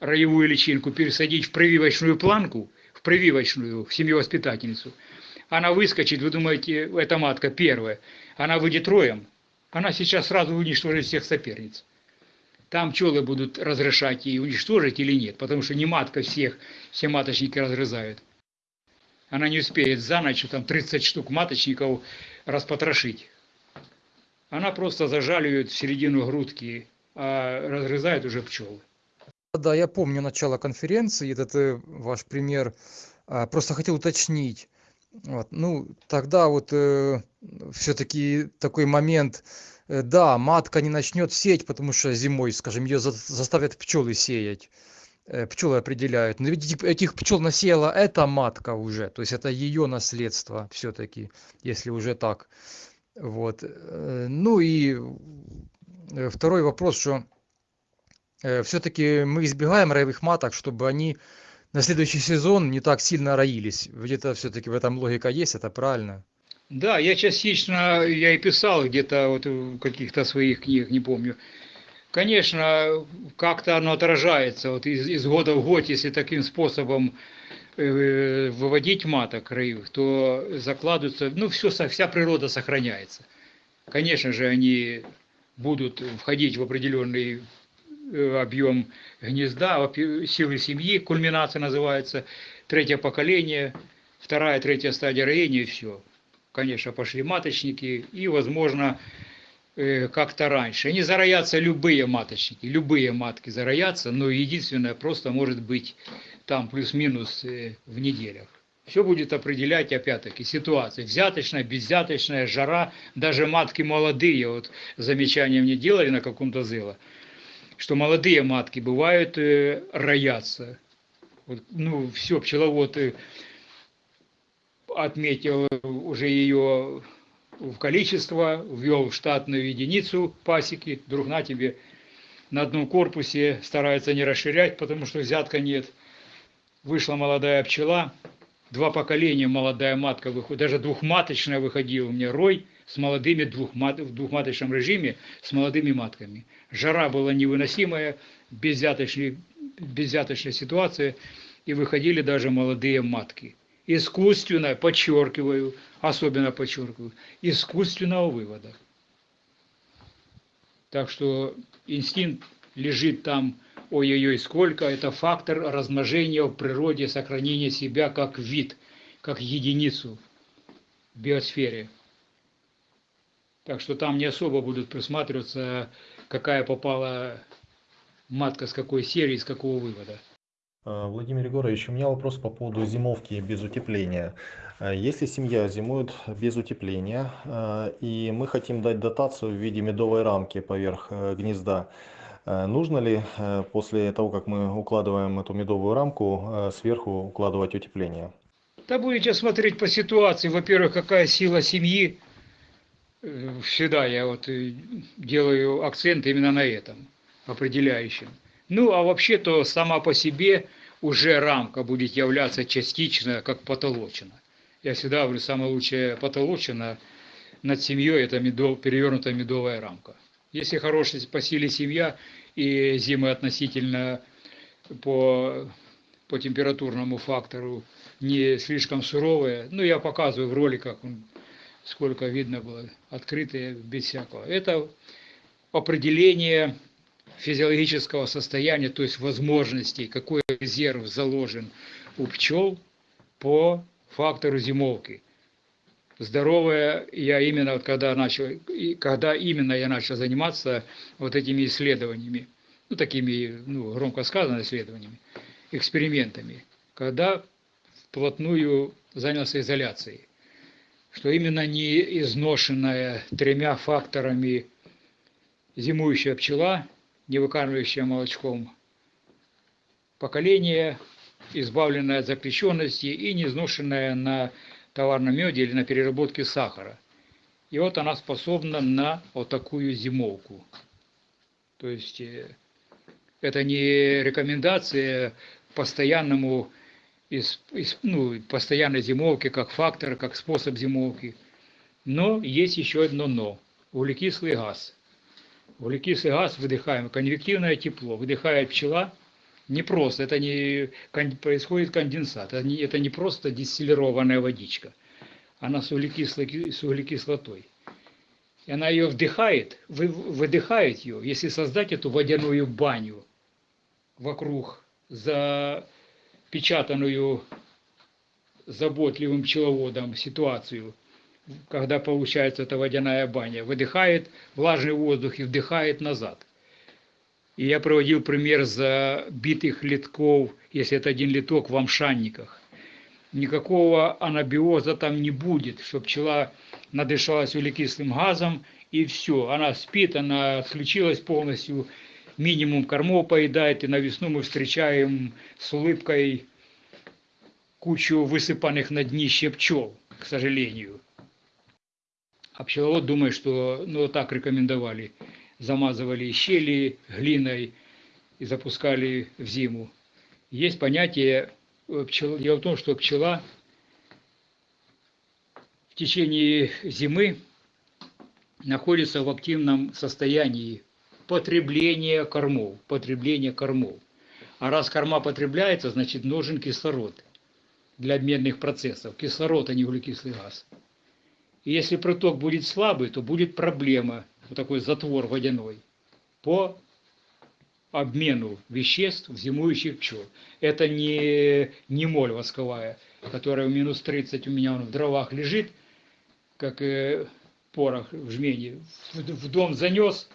роевую личинку пересадить в прививочную планку, в прививочную, в семью-воспитательницу – она выскочит, вы думаете, эта матка первая, она выйдет роем, она сейчас сразу уничтожит всех соперниц. Там пчелы будут разрешать ей уничтожить или нет, потому что не матка всех, все маточники разрезают. Она не успеет за ночь там 30 штук маточников распотрошить. Она просто зажаливает в середину грудки а разгрызают уже пчелы. Да, я помню начало конференции, этот э, ваш пример. А, Просто хотел уточнить. Вот, ну, тогда вот все-таки такой момент, э, да, матка не начнет сеять, потому что зимой, скажем, ее заставят пчелы сеять. Э, Пчелы определяют. Но ведь этих- пчел насеяла эта матка уже, то есть это ее наследство все-таки, если уже так. Вот. э, Ну и э, второй вопрос, что все-таки мы избегаем роевых маток, чтобы они на следующий сезон не так сильно роились. Где-то все-таки в этом логика есть, это правильно. Да, я частично, я и писал где-то вот в каких-то своих книгах, не помню. Конечно, как-то оно отражается вот из, из года в год, если таким способом э, выводить маток роевых, то закладываются, ну, все, вся природа сохраняется. Конечно же, они будут входить в определенный объем гнезда, во- силы семьи, кульминация называется, третье поколение, вторая, третья стадия роения, и все. Конечно, пошли маточники, и, возможно, э, как-то раньше. Они зароятся любые маточники, любые матки зароятся, но единственное, просто может быть там плюс-минус э, в неделях. Все будет определять, опять-таки, ситуация. Взяточная, безвзяточная, жара, даже матки молодые, вот замечания мне делали на каком-то зыло, что молодые матки бывают э, роятся. Вот, ну, все, пчеловод э, отметил уже ее в количество, ввел в штатную единицу пасеки, вдруг на тебе на одном корпусе старается не расширять, потому что взятка нет. Вышла молодая пчела, два поколения молодая матка выходит, даже двухматочная выходила у меня рой с молодыми двухмат, в двухматочном режиме с молодыми матками. Жара была невыносимая, безвзяточная, безвзяточная ситуация, и выходили даже молодые матки. Искусственно, подчеркиваю, особенно подчеркиваю, искусственного вывода. Так что инстинкт лежит там, ой-ой-ой, сколько, это фактор размножения в природе, сохранения себя как вид, как единицу в биосфере. Так что там не особо будут присматриваться, какая попала матка с какой серии, с какого вывода. А, Владимир Егорович, у меня вопрос по поводу зимовки без утепления. А, Если семья зимует без утепления, а, и мы хотим дать дотацию в виде медовой рамки поверх э, гнезда, нужно ли э, после того, как мы укладываем эту медовую рамку, э, сверху укладывать утепление? Да будете смотреть по ситуации, во-первых, какая сила семьи. Э, Всегда я вот э, делаю акцент именно на этом, определяющем. Ну, а вообще-то сама по себе уже рамка будет являться частично как потолочина. Я всегда говорю, самая лучшая потолочина над семьей – это медов, перевернутая медовая рамка. Если хорошая по силе семья и зимы относительно по, по температурному фактору не слишком суровые, ну, я показываю в роликах, сколько видно было, открытые, без всякого. Это определение физиологического состояния, то есть возможностей, какой резерв заложен у пчел по фактору зимовки. Здоровая я именно когда начал, и когда именно я начал заниматься вот этими исследованиями, ну такими, ну громко сказано исследованиями, экспериментами, когда вплотную занялся изоляцией, что именно не изношенная тремя факторами зимующая пчела, не выкармливающая молочком, поколение, избавленное от запрещенности и не изношенное на товарном меде или на переработке сахара. И вот она способна на вот такую зимовку. То есть э, это не рекомендация постоянному ну, постоянной зимовки как фактор, как способ зимовки. Но есть еще одно но. Углекислый газ. Углекислый газ выдыхаем, конвективное тепло. Выдыхает пчела не просто, это не происходит конденсат, это не, это не просто дистиллированная водичка. Она с, углекислой, с углекислотой. И она ее вдыхает, вы, выдыхает ее, если создать эту водяную баню вокруг запечатанную заботливым пчеловодом ситуацию, когда получается эта водяная баня, выдыхает влажный воздух и вдыхает назад. И я проводил пример забитых литков, если это один литок в амшанниках. Никакого анабиоза там не будет, что пчела надышалась углекислым газом, и все. Она спит, она отключилась полностью, минимум кормов поедает, и на весну мы встречаем с улыбкой кучу высыпанных на днище пчел, к сожалению. А пчеловод думает, что ну, так рекомендовали. Замазывали щели глиной и запускали в зиму. Есть понятие, э, пчел... дело в том, что пчела в течение зимы находится в активном состоянии потребления кормов, потребления кормов. А раз корма потребляется, значит нужен кислород для обменных процессов. Кислород, а не углекислый газ. И если проток будет слабый, то будет проблема, вот такой затвор водяной, по обмену веществ в зимующих пчел. Это не, не моль восковая, которая в минус 30 у меня вон в дровах лежит, как э, порох в жмене. В, в дом занес,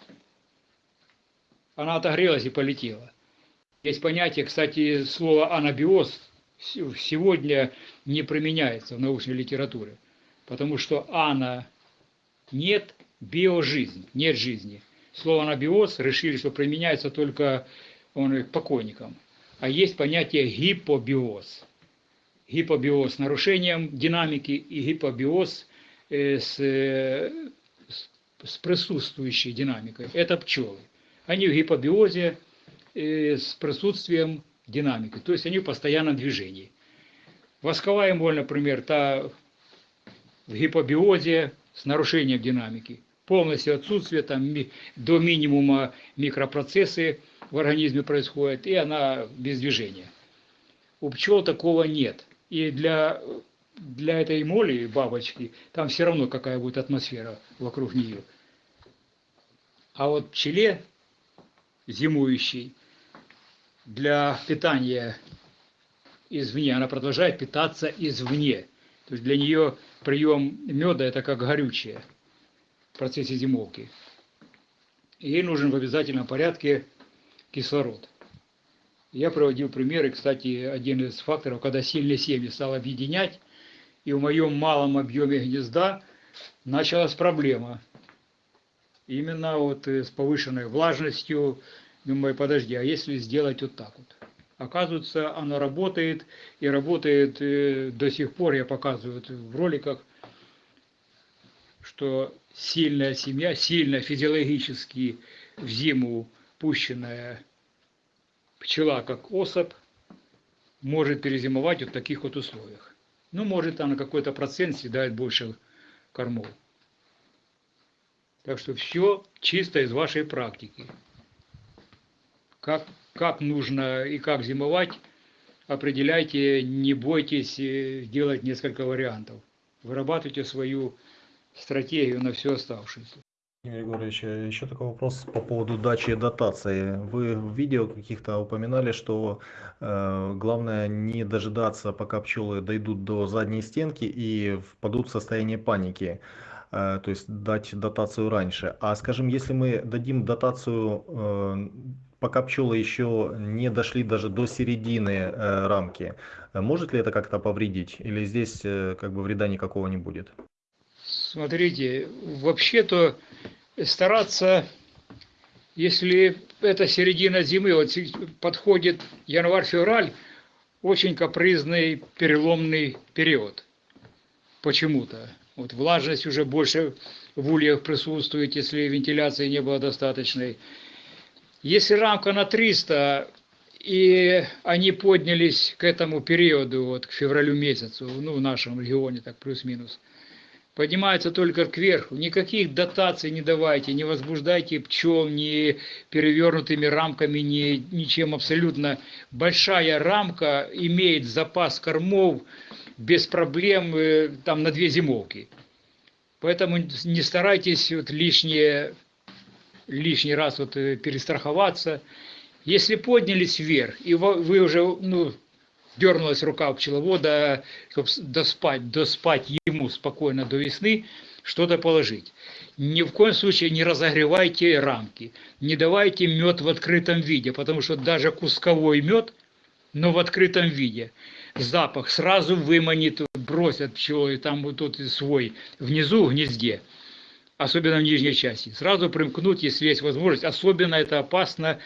она отогрелась и полетела. Есть понятие, кстати, слово анабиоз сегодня не применяется в научной литературе, потому что ана нет, биожизнь, нет жизни. Слово анабиоз решили, что применяется только он, к покойникам. А есть понятие гипобиоз. Гипобиоз нарушением динамики и гипобиоз э, с, э, с присутствующей динамикой. Это пчелы. Они в гипобиозе э, с присутствием динамики, то есть они в постоянном движении. Восковая моль, например, та в гипобиозе с нарушением динамики. Полностью отсутствие, там до минимума микропроцессы в организме происходят, и она без движения. У пчел такого нет. И для, для этой моли, бабочки, там все равно какая будет атмосфера вокруг нее. А вот пчеле, зимующей, для питания извне, она продолжает питаться извне. То есть для нее прием меда это как горючее в процессе зимовки. Ей нужен в обязательном порядке кислород. Я проводил примеры, кстати, один из факторов, когда сильные семьи стал объединять, и в моем малом объеме гнезда началась проблема. Именно вот э, с повышенной влажностью, Думаю, подожди, а если сделать вот так вот? Оказывается, оно работает, и работает э, до сих пор, я показываю в роликах, что сильная семья, сильно физиологически в зиму пущенная пчела, как особь, может перезимовать вот в таких вот условиях. Ну, может, она какой-то процент съедает больше кормов. Так что все чисто из вашей практики как, как нужно и как зимовать, определяйте, не бойтесь э, делать несколько вариантов. Вырабатывайте свою стратегию на все оставшееся. Владимир Егорович, э, еще такой вопрос по поводу дачи дотации. Вы в видео каких-то упоминали, что э, главное не дожидаться, пока пчелы дойдут до задней стенки и впадут в состояние паники. Э, то есть дать дотацию раньше. А скажем, если мы дадим дотацию пока пчелы еще не дошли даже до середины э, рамки, может ли это как-то повредить или здесь э, как бы вреда никакого не будет? Смотрите, вообще-то стараться, если это середина зимы, вот подходит январь-февраль, очень капризный переломный период. Почему-то. Вот влажность уже больше в ульях присутствует, если вентиляции не было достаточной. Если рамка на 300, и они поднялись к этому периоду, вот к февралю месяцу, ну, в нашем регионе так плюс-минус, поднимается только кверху. Никаких дотаций не давайте, не возбуждайте пчел ни перевернутыми рамками, ни ничем абсолютно. Большая рамка имеет запас кормов без проблем э, там на две зимовки. Поэтому не старайтесь вот лишнее лишний раз вот э, перестраховаться. Если поднялись вверх, и вы уже, ну, дернулась рука у пчеловода, чтобы доспать, доспать ему спокойно до весны что-то положить. Ни в коем случае не разогревайте рамки, не давайте мед в открытом виде, потому что даже кусковой мед, но в открытом виде, запах сразу выманит, бросят пчелы, там вот тут свой, внизу в гнезде, особенно в нижней части. Сразу примкнуть, если есть возможность. Особенно это опасно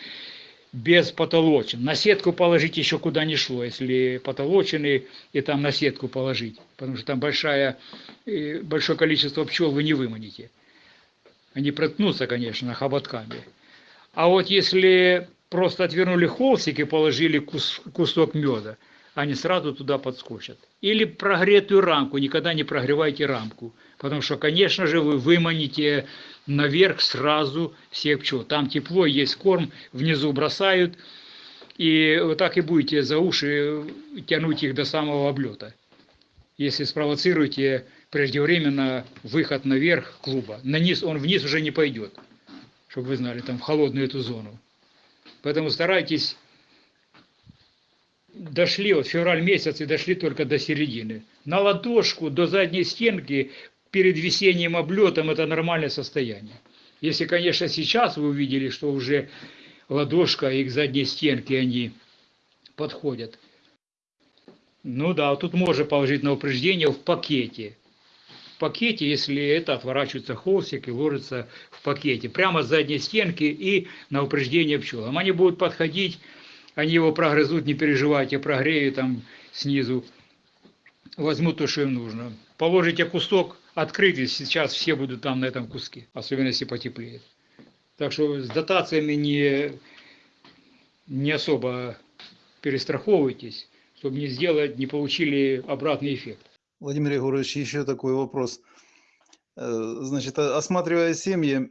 без потолочин. На сетку положить еще куда ни шло, если потолочины и там на сетку положить, потому что там большая, э, большое количество пчел вы не выманите. Они проткнутся, конечно, хоботками. А вот если просто отвернули холстик и положили кус, кусок меда, они сразу туда подскочат. Или прогретую рамку, никогда не прогревайте рамку, потому что, конечно же, вы выманите наверх сразу всех пчел. Там тепло, есть корм, внизу бросают, и вот так и будете за уши тянуть их до самого облета. Если спровоцируете преждевременно выход наверх клуба. На низ, он вниз уже не пойдет, чтобы вы знали, там в холодную эту зону. Поэтому старайтесь дошли, вот февраль месяц и дошли только до середины. На ладошку, до задней стенки, перед весенним облетом это нормальное состояние. Если, конечно, сейчас вы увидели, что уже ладошка и к задней стенке они подходят. Ну да, тут можно положить на упреждение в пакете. В пакете, если это отворачивается холстик и ложится в пакете. Прямо с задней стенки и на упреждение пчелам. Они будут подходить они его прогрызут, не переживайте, прогрею там снизу, возьмут то, что им нужно. Положите кусок открытый, сейчас все будут там на этом куске, особенно если потеплеет. Так что с дотациями не, не особо перестраховывайтесь, чтобы не сделать, не получили обратный эффект. Владимир Егорович, еще такой вопрос. Э, Значит, о- осматривая семьи,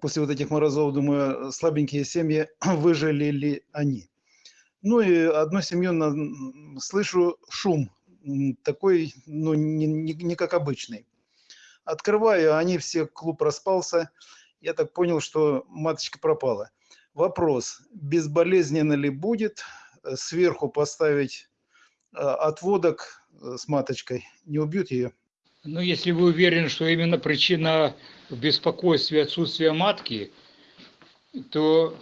после вот этих морозов, думаю, слабенькие семьи, выжили ли они? Ну и одну семью слышу шум, такой, ну, не, не- не как обычный. Открываю, а они все, клуб распался. Я так понял, что маточка пропала. Вопрос, безболезненно ли будет э, сверху поставить э, отводок э, с маточкой? Не убьют ее? Ну, если вы уверены, что именно причина в беспокойстве отсутствия матки, то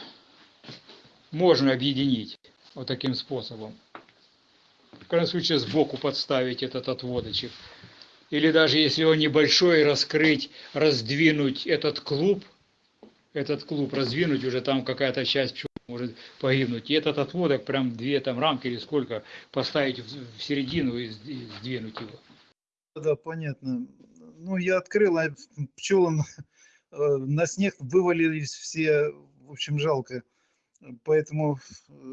можно объединить вот таким способом. В крайнем случае сбоку подставить этот отводочек. Или даже если он небольшой, раскрыть, раздвинуть этот клуб, этот клуб раздвинуть, уже там какая-то часть может погибнуть. И этот отводок, прям две там рамки или сколько, поставить в середину и сд- и сдвинуть его. Да, понятно. Ну, я открыл, а пчелам э, на снег вывалились все, в общем, жалко. Поэтому,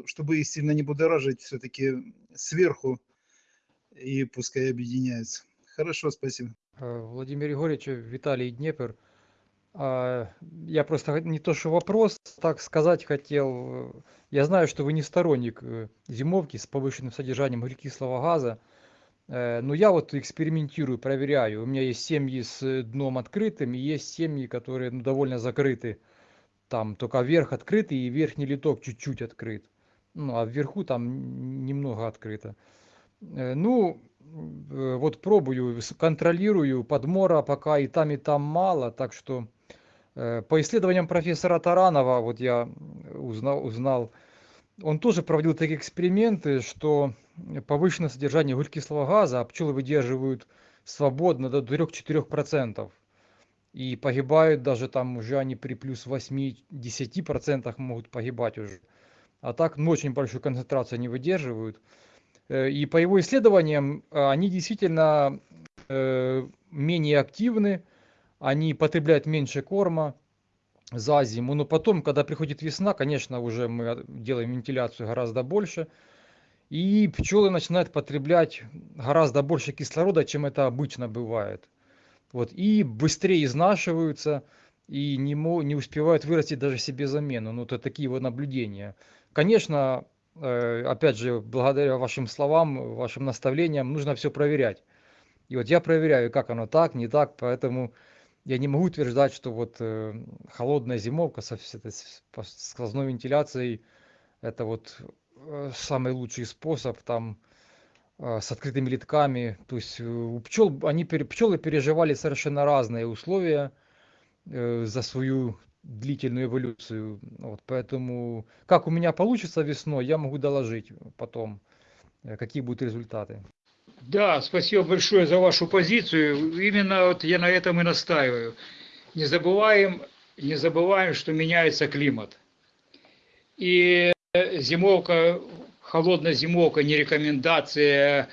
чтобы их сильно не будоражить, все-таки сверху и пускай объединяются. Хорошо, спасибо. Владимир Егорович, Виталий Днепр. А, Я просто не то что вопрос, так сказать хотел. Я знаю, что вы не сторонник э, зимовки с повышенным содержанием углекислого газа, Э, но я вот экспериментирую, проверяю. У меня есть семьи с э, дном открытым, и есть семьи, которые ну, довольно закрыты. Там только верх открытый и верхний литок чуть-чуть открыт. Ну, а вверху там немного открыто. Ну, вот пробую, контролирую, подмора пока и там, и там мало, так что э, по исследованиям профессора Таранова, вот я узнал, узнал, он тоже проводил такие эксперименты, что повышенное содержание углекислого газа, а пчелы выдерживают свободно до 3-4%. И погибают даже там уже они при плюс 8-10% могут погибать уже. А так, ну, очень большую концентрацию они выдерживают. Э, И по его исследованиям, а, они действительно э, менее активны, они потребляют меньше корма за зиму. Но потом, когда приходит весна, конечно, уже мы а, делаем вентиляцию гораздо больше. И пчелы начинают потреблять гораздо больше кислорода, чем это обычно бывает. Вот, и быстрее изнашиваются, и не, не успевают вырастить даже себе замену. Ну, это такие вот наблюдения. Конечно, опять же, благодаря вашим словам, вашим наставлениям, нужно все проверять. И вот я проверяю, как оно так, не так, поэтому я не могу утверждать, что вот э, холодная зимовка со с сквозной вентиляцией это вот э, самый лучший способ. Там с открытыми литками. То есть э, у пчел, они, пчелы переживали совершенно разные условия э, за свою длительную эволюцию. Вот, поэтому как у меня получится весной, я могу доложить потом, э, какие будут результаты. Да, спасибо большое за вашу позицию. Именно вот я на этом и настаиваю. Не забываем, не забываем, что меняется климат. И зимовка, холодная зимовка не рекомендация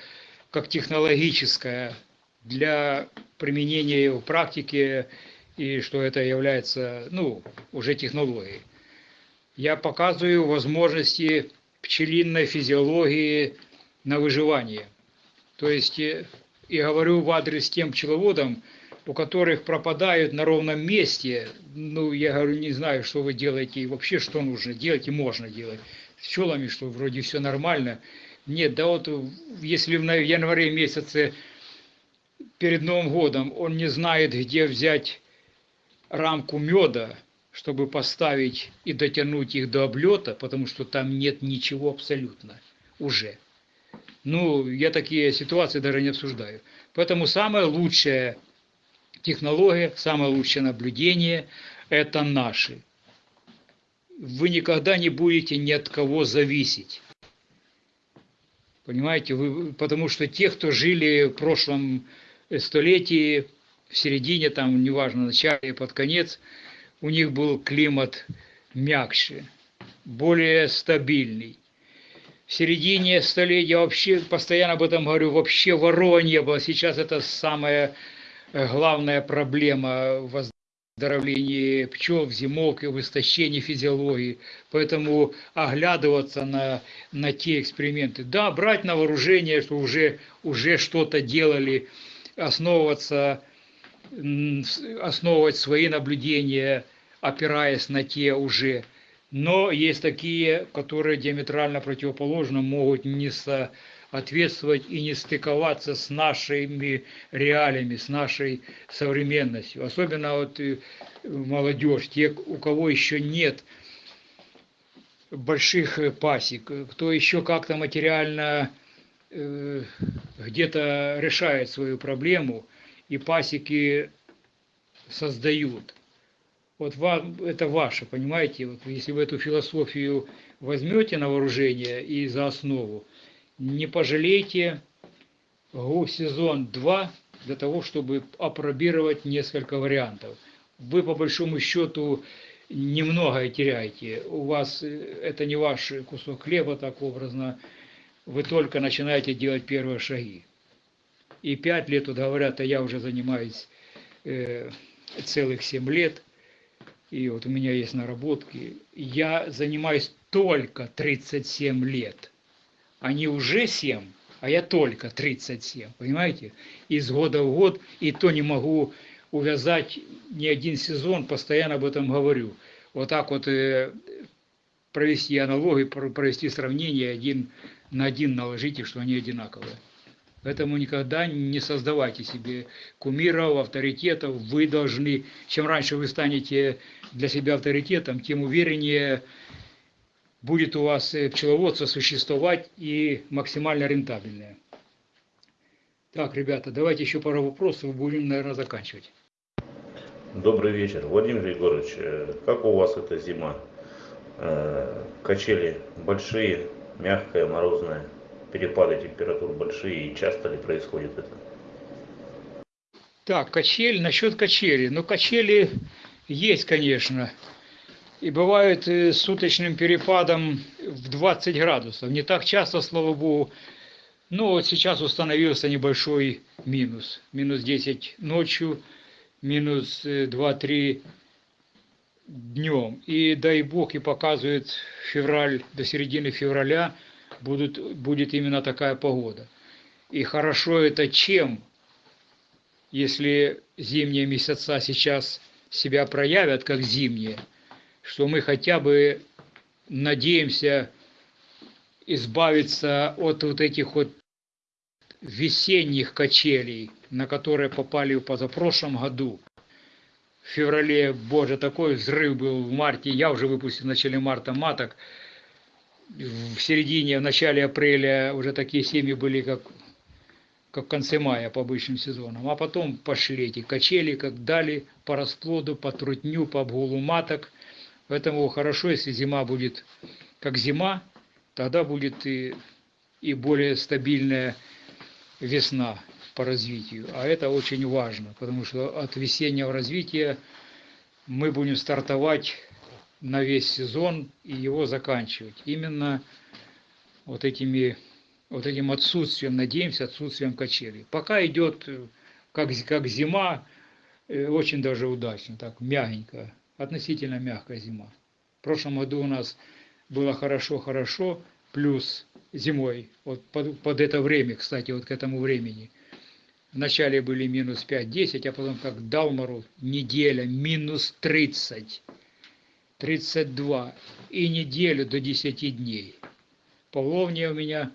как технологическая для применения в практике и что это является, ну, уже технологией. Я показываю возможности пчелиной физиологии на выживание. То есть э, и говорю в адрес тем пчеловодам, у которых пропадают на ровном месте, ну, я говорю, не знаю, что вы делаете и вообще, что нужно делать и можно делать. С пчелами, что вроде все нормально. Нет, да вот если в январе месяце перед Новым годом он не знает, где взять рамку меда, чтобы поставить и дотянуть их до облета, потому что там нет ничего абсолютно уже. Ну, я такие ситуации даже не обсуждаю. Поэтому самая лучшая технология, самое лучшее наблюдение – это наши. Вы никогда не будете ни от кого зависеть. Понимаете, вы, потому что те, кто жили в прошлом столетии, в середине, там, неважно, начале, под конец, у них был климат мягче, более стабильный. В середине столетия вообще, постоянно об этом говорю, вообще ворова не было. Сейчас это самая главная проблема в оздоровлении пчел, в зимовке, в истощении физиологии. Поэтому оглядываться на, на те эксперименты. Да, брать на вооружение, что уже, уже что-то делали, основываться, основывать свои наблюдения, опираясь на те уже. Но есть такие, которые диаметрально противоположно могут не соответствовать и не стыковаться с нашими реалиями, с нашей современностью. Особенно вот молодежь, те, у кого еще нет больших пасек, кто еще как-то материально где-то решает свою проблему и пасеки создают. Вот вам, это ваше, понимаете? Вот если вы эту философию возьмете на вооружение и за основу, не пожалейте сезон 2 для того, чтобы опробировать несколько вариантов. Вы по большому счету немного теряете. У вас это не ваш кусок хлеба, так образно. Вы только начинаете делать первые шаги. И пять лет, вот говорят, а я уже занимаюсь э, целых семь лет – и вот у меня есть наработки, я занимаюсь только 37 лет. Они уже 7, а я только 37, понимаете? Из года в год, и то не могу увязать ни один сезон, постоянно об этом говорю. Вот так вот э, провести аналогию, провести сравнение один на один наложите, что они одинаковые. Поэтому никогда не создавайте себе кумиров, авторитетов. Вы должны, чем раньше вы станете для себя авторитетом, тем увереннее будет у вас пчеловодство существовать и максимально рентабельное. Так, ребята, давайте еще пару вопросов, будем, наверное, заканчивать. Добрый вечер. Владимир Егорович, как у вас эта зима? Качели большие, мягкая, морозная? Перепады температур большие и часто ли происходит это? Так, качель, насчет качели. Ну, качели есть, конечно. И бывают с суточным перепадом в 20 градусов. Не так часто, слава богу. Но вот сейчас установился небольшой минус. Минус 10 ночью, минус 2-3 днем. И дай бог и показывает февраль, до середины февраля будут, будет именно такая погода. И хорошо это чем, если зимние месяца сейчас себя проявят как зимние, что мы хотя бы надеемся избавиться от вот этих вот весенних качелей, на которые попали в позапрошлом году. В феврале, боже, такой взрыв был в марте, я уже выпустил в начале марта маток, в середине, в начале апреля уже такие семьи были, как, как в конце мая по обычным сезонам. А потом пошли эти качели, как дали по расплоду, по трутню, по обгулу маток. Поэтому хорошо, если зима будет как зима, тогда будет и, и более стабильная весна по развитию. А это очень важно, потому что от весеннего развития мы будем стартовать на весь сезон и его заканчивать. Именно вот этими вот этим отсутствием, надеемся, отсутствием качелей. Пока идет как, как зима, э, очень даже удачно, так мягенько, относительно мягкая зима. В прошлом году у нас было хорошо-хорошо, плюс зимой, вот под, под это время, кстати, вот к этому времени. Вначале были минус 5-10, а потом как дал неделя минус 30, 32 и неделю до 10 дней. Павловния у меня,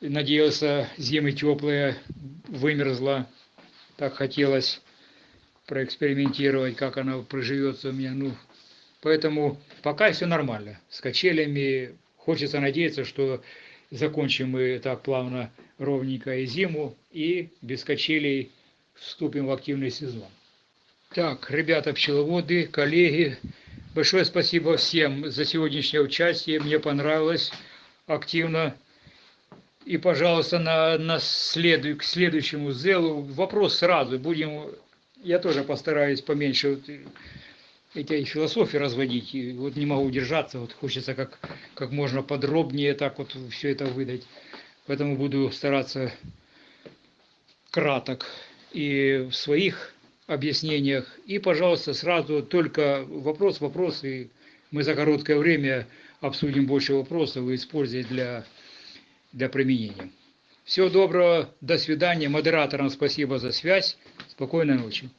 надеялся, зимы теплые, вымерзла, так хотелось проэкспериментировать, как она проживется у меня. Ну, поэтому пока все нормально. С качелями хочется надеяться, что закончим мы так плавно, ровненько и зиму, и без качелей вступим в активный сезон. Так, ребята пчеловоды, коллеги, большое спасибо всем за сегодняшнее участие. Мне понравилось активно. И, пожалуйста, на, на следу, к следующему зелу вопрос сразу. Будем, я тоже постараюсь поменьше вот эти философии разводить. И вот не могу удержаться, вот хочется как, как можно подробнее так вот все это выдать. Поэтому буду стараться краток и в своих объяснениях. И, пожалуйста, сразу только вопрос, вопрос, и мы за короткое время обсудим больше вопросов и используем для, для применения. Всего доброго, до свидания. Модераторам спасибо за связь. Спокойной ночи.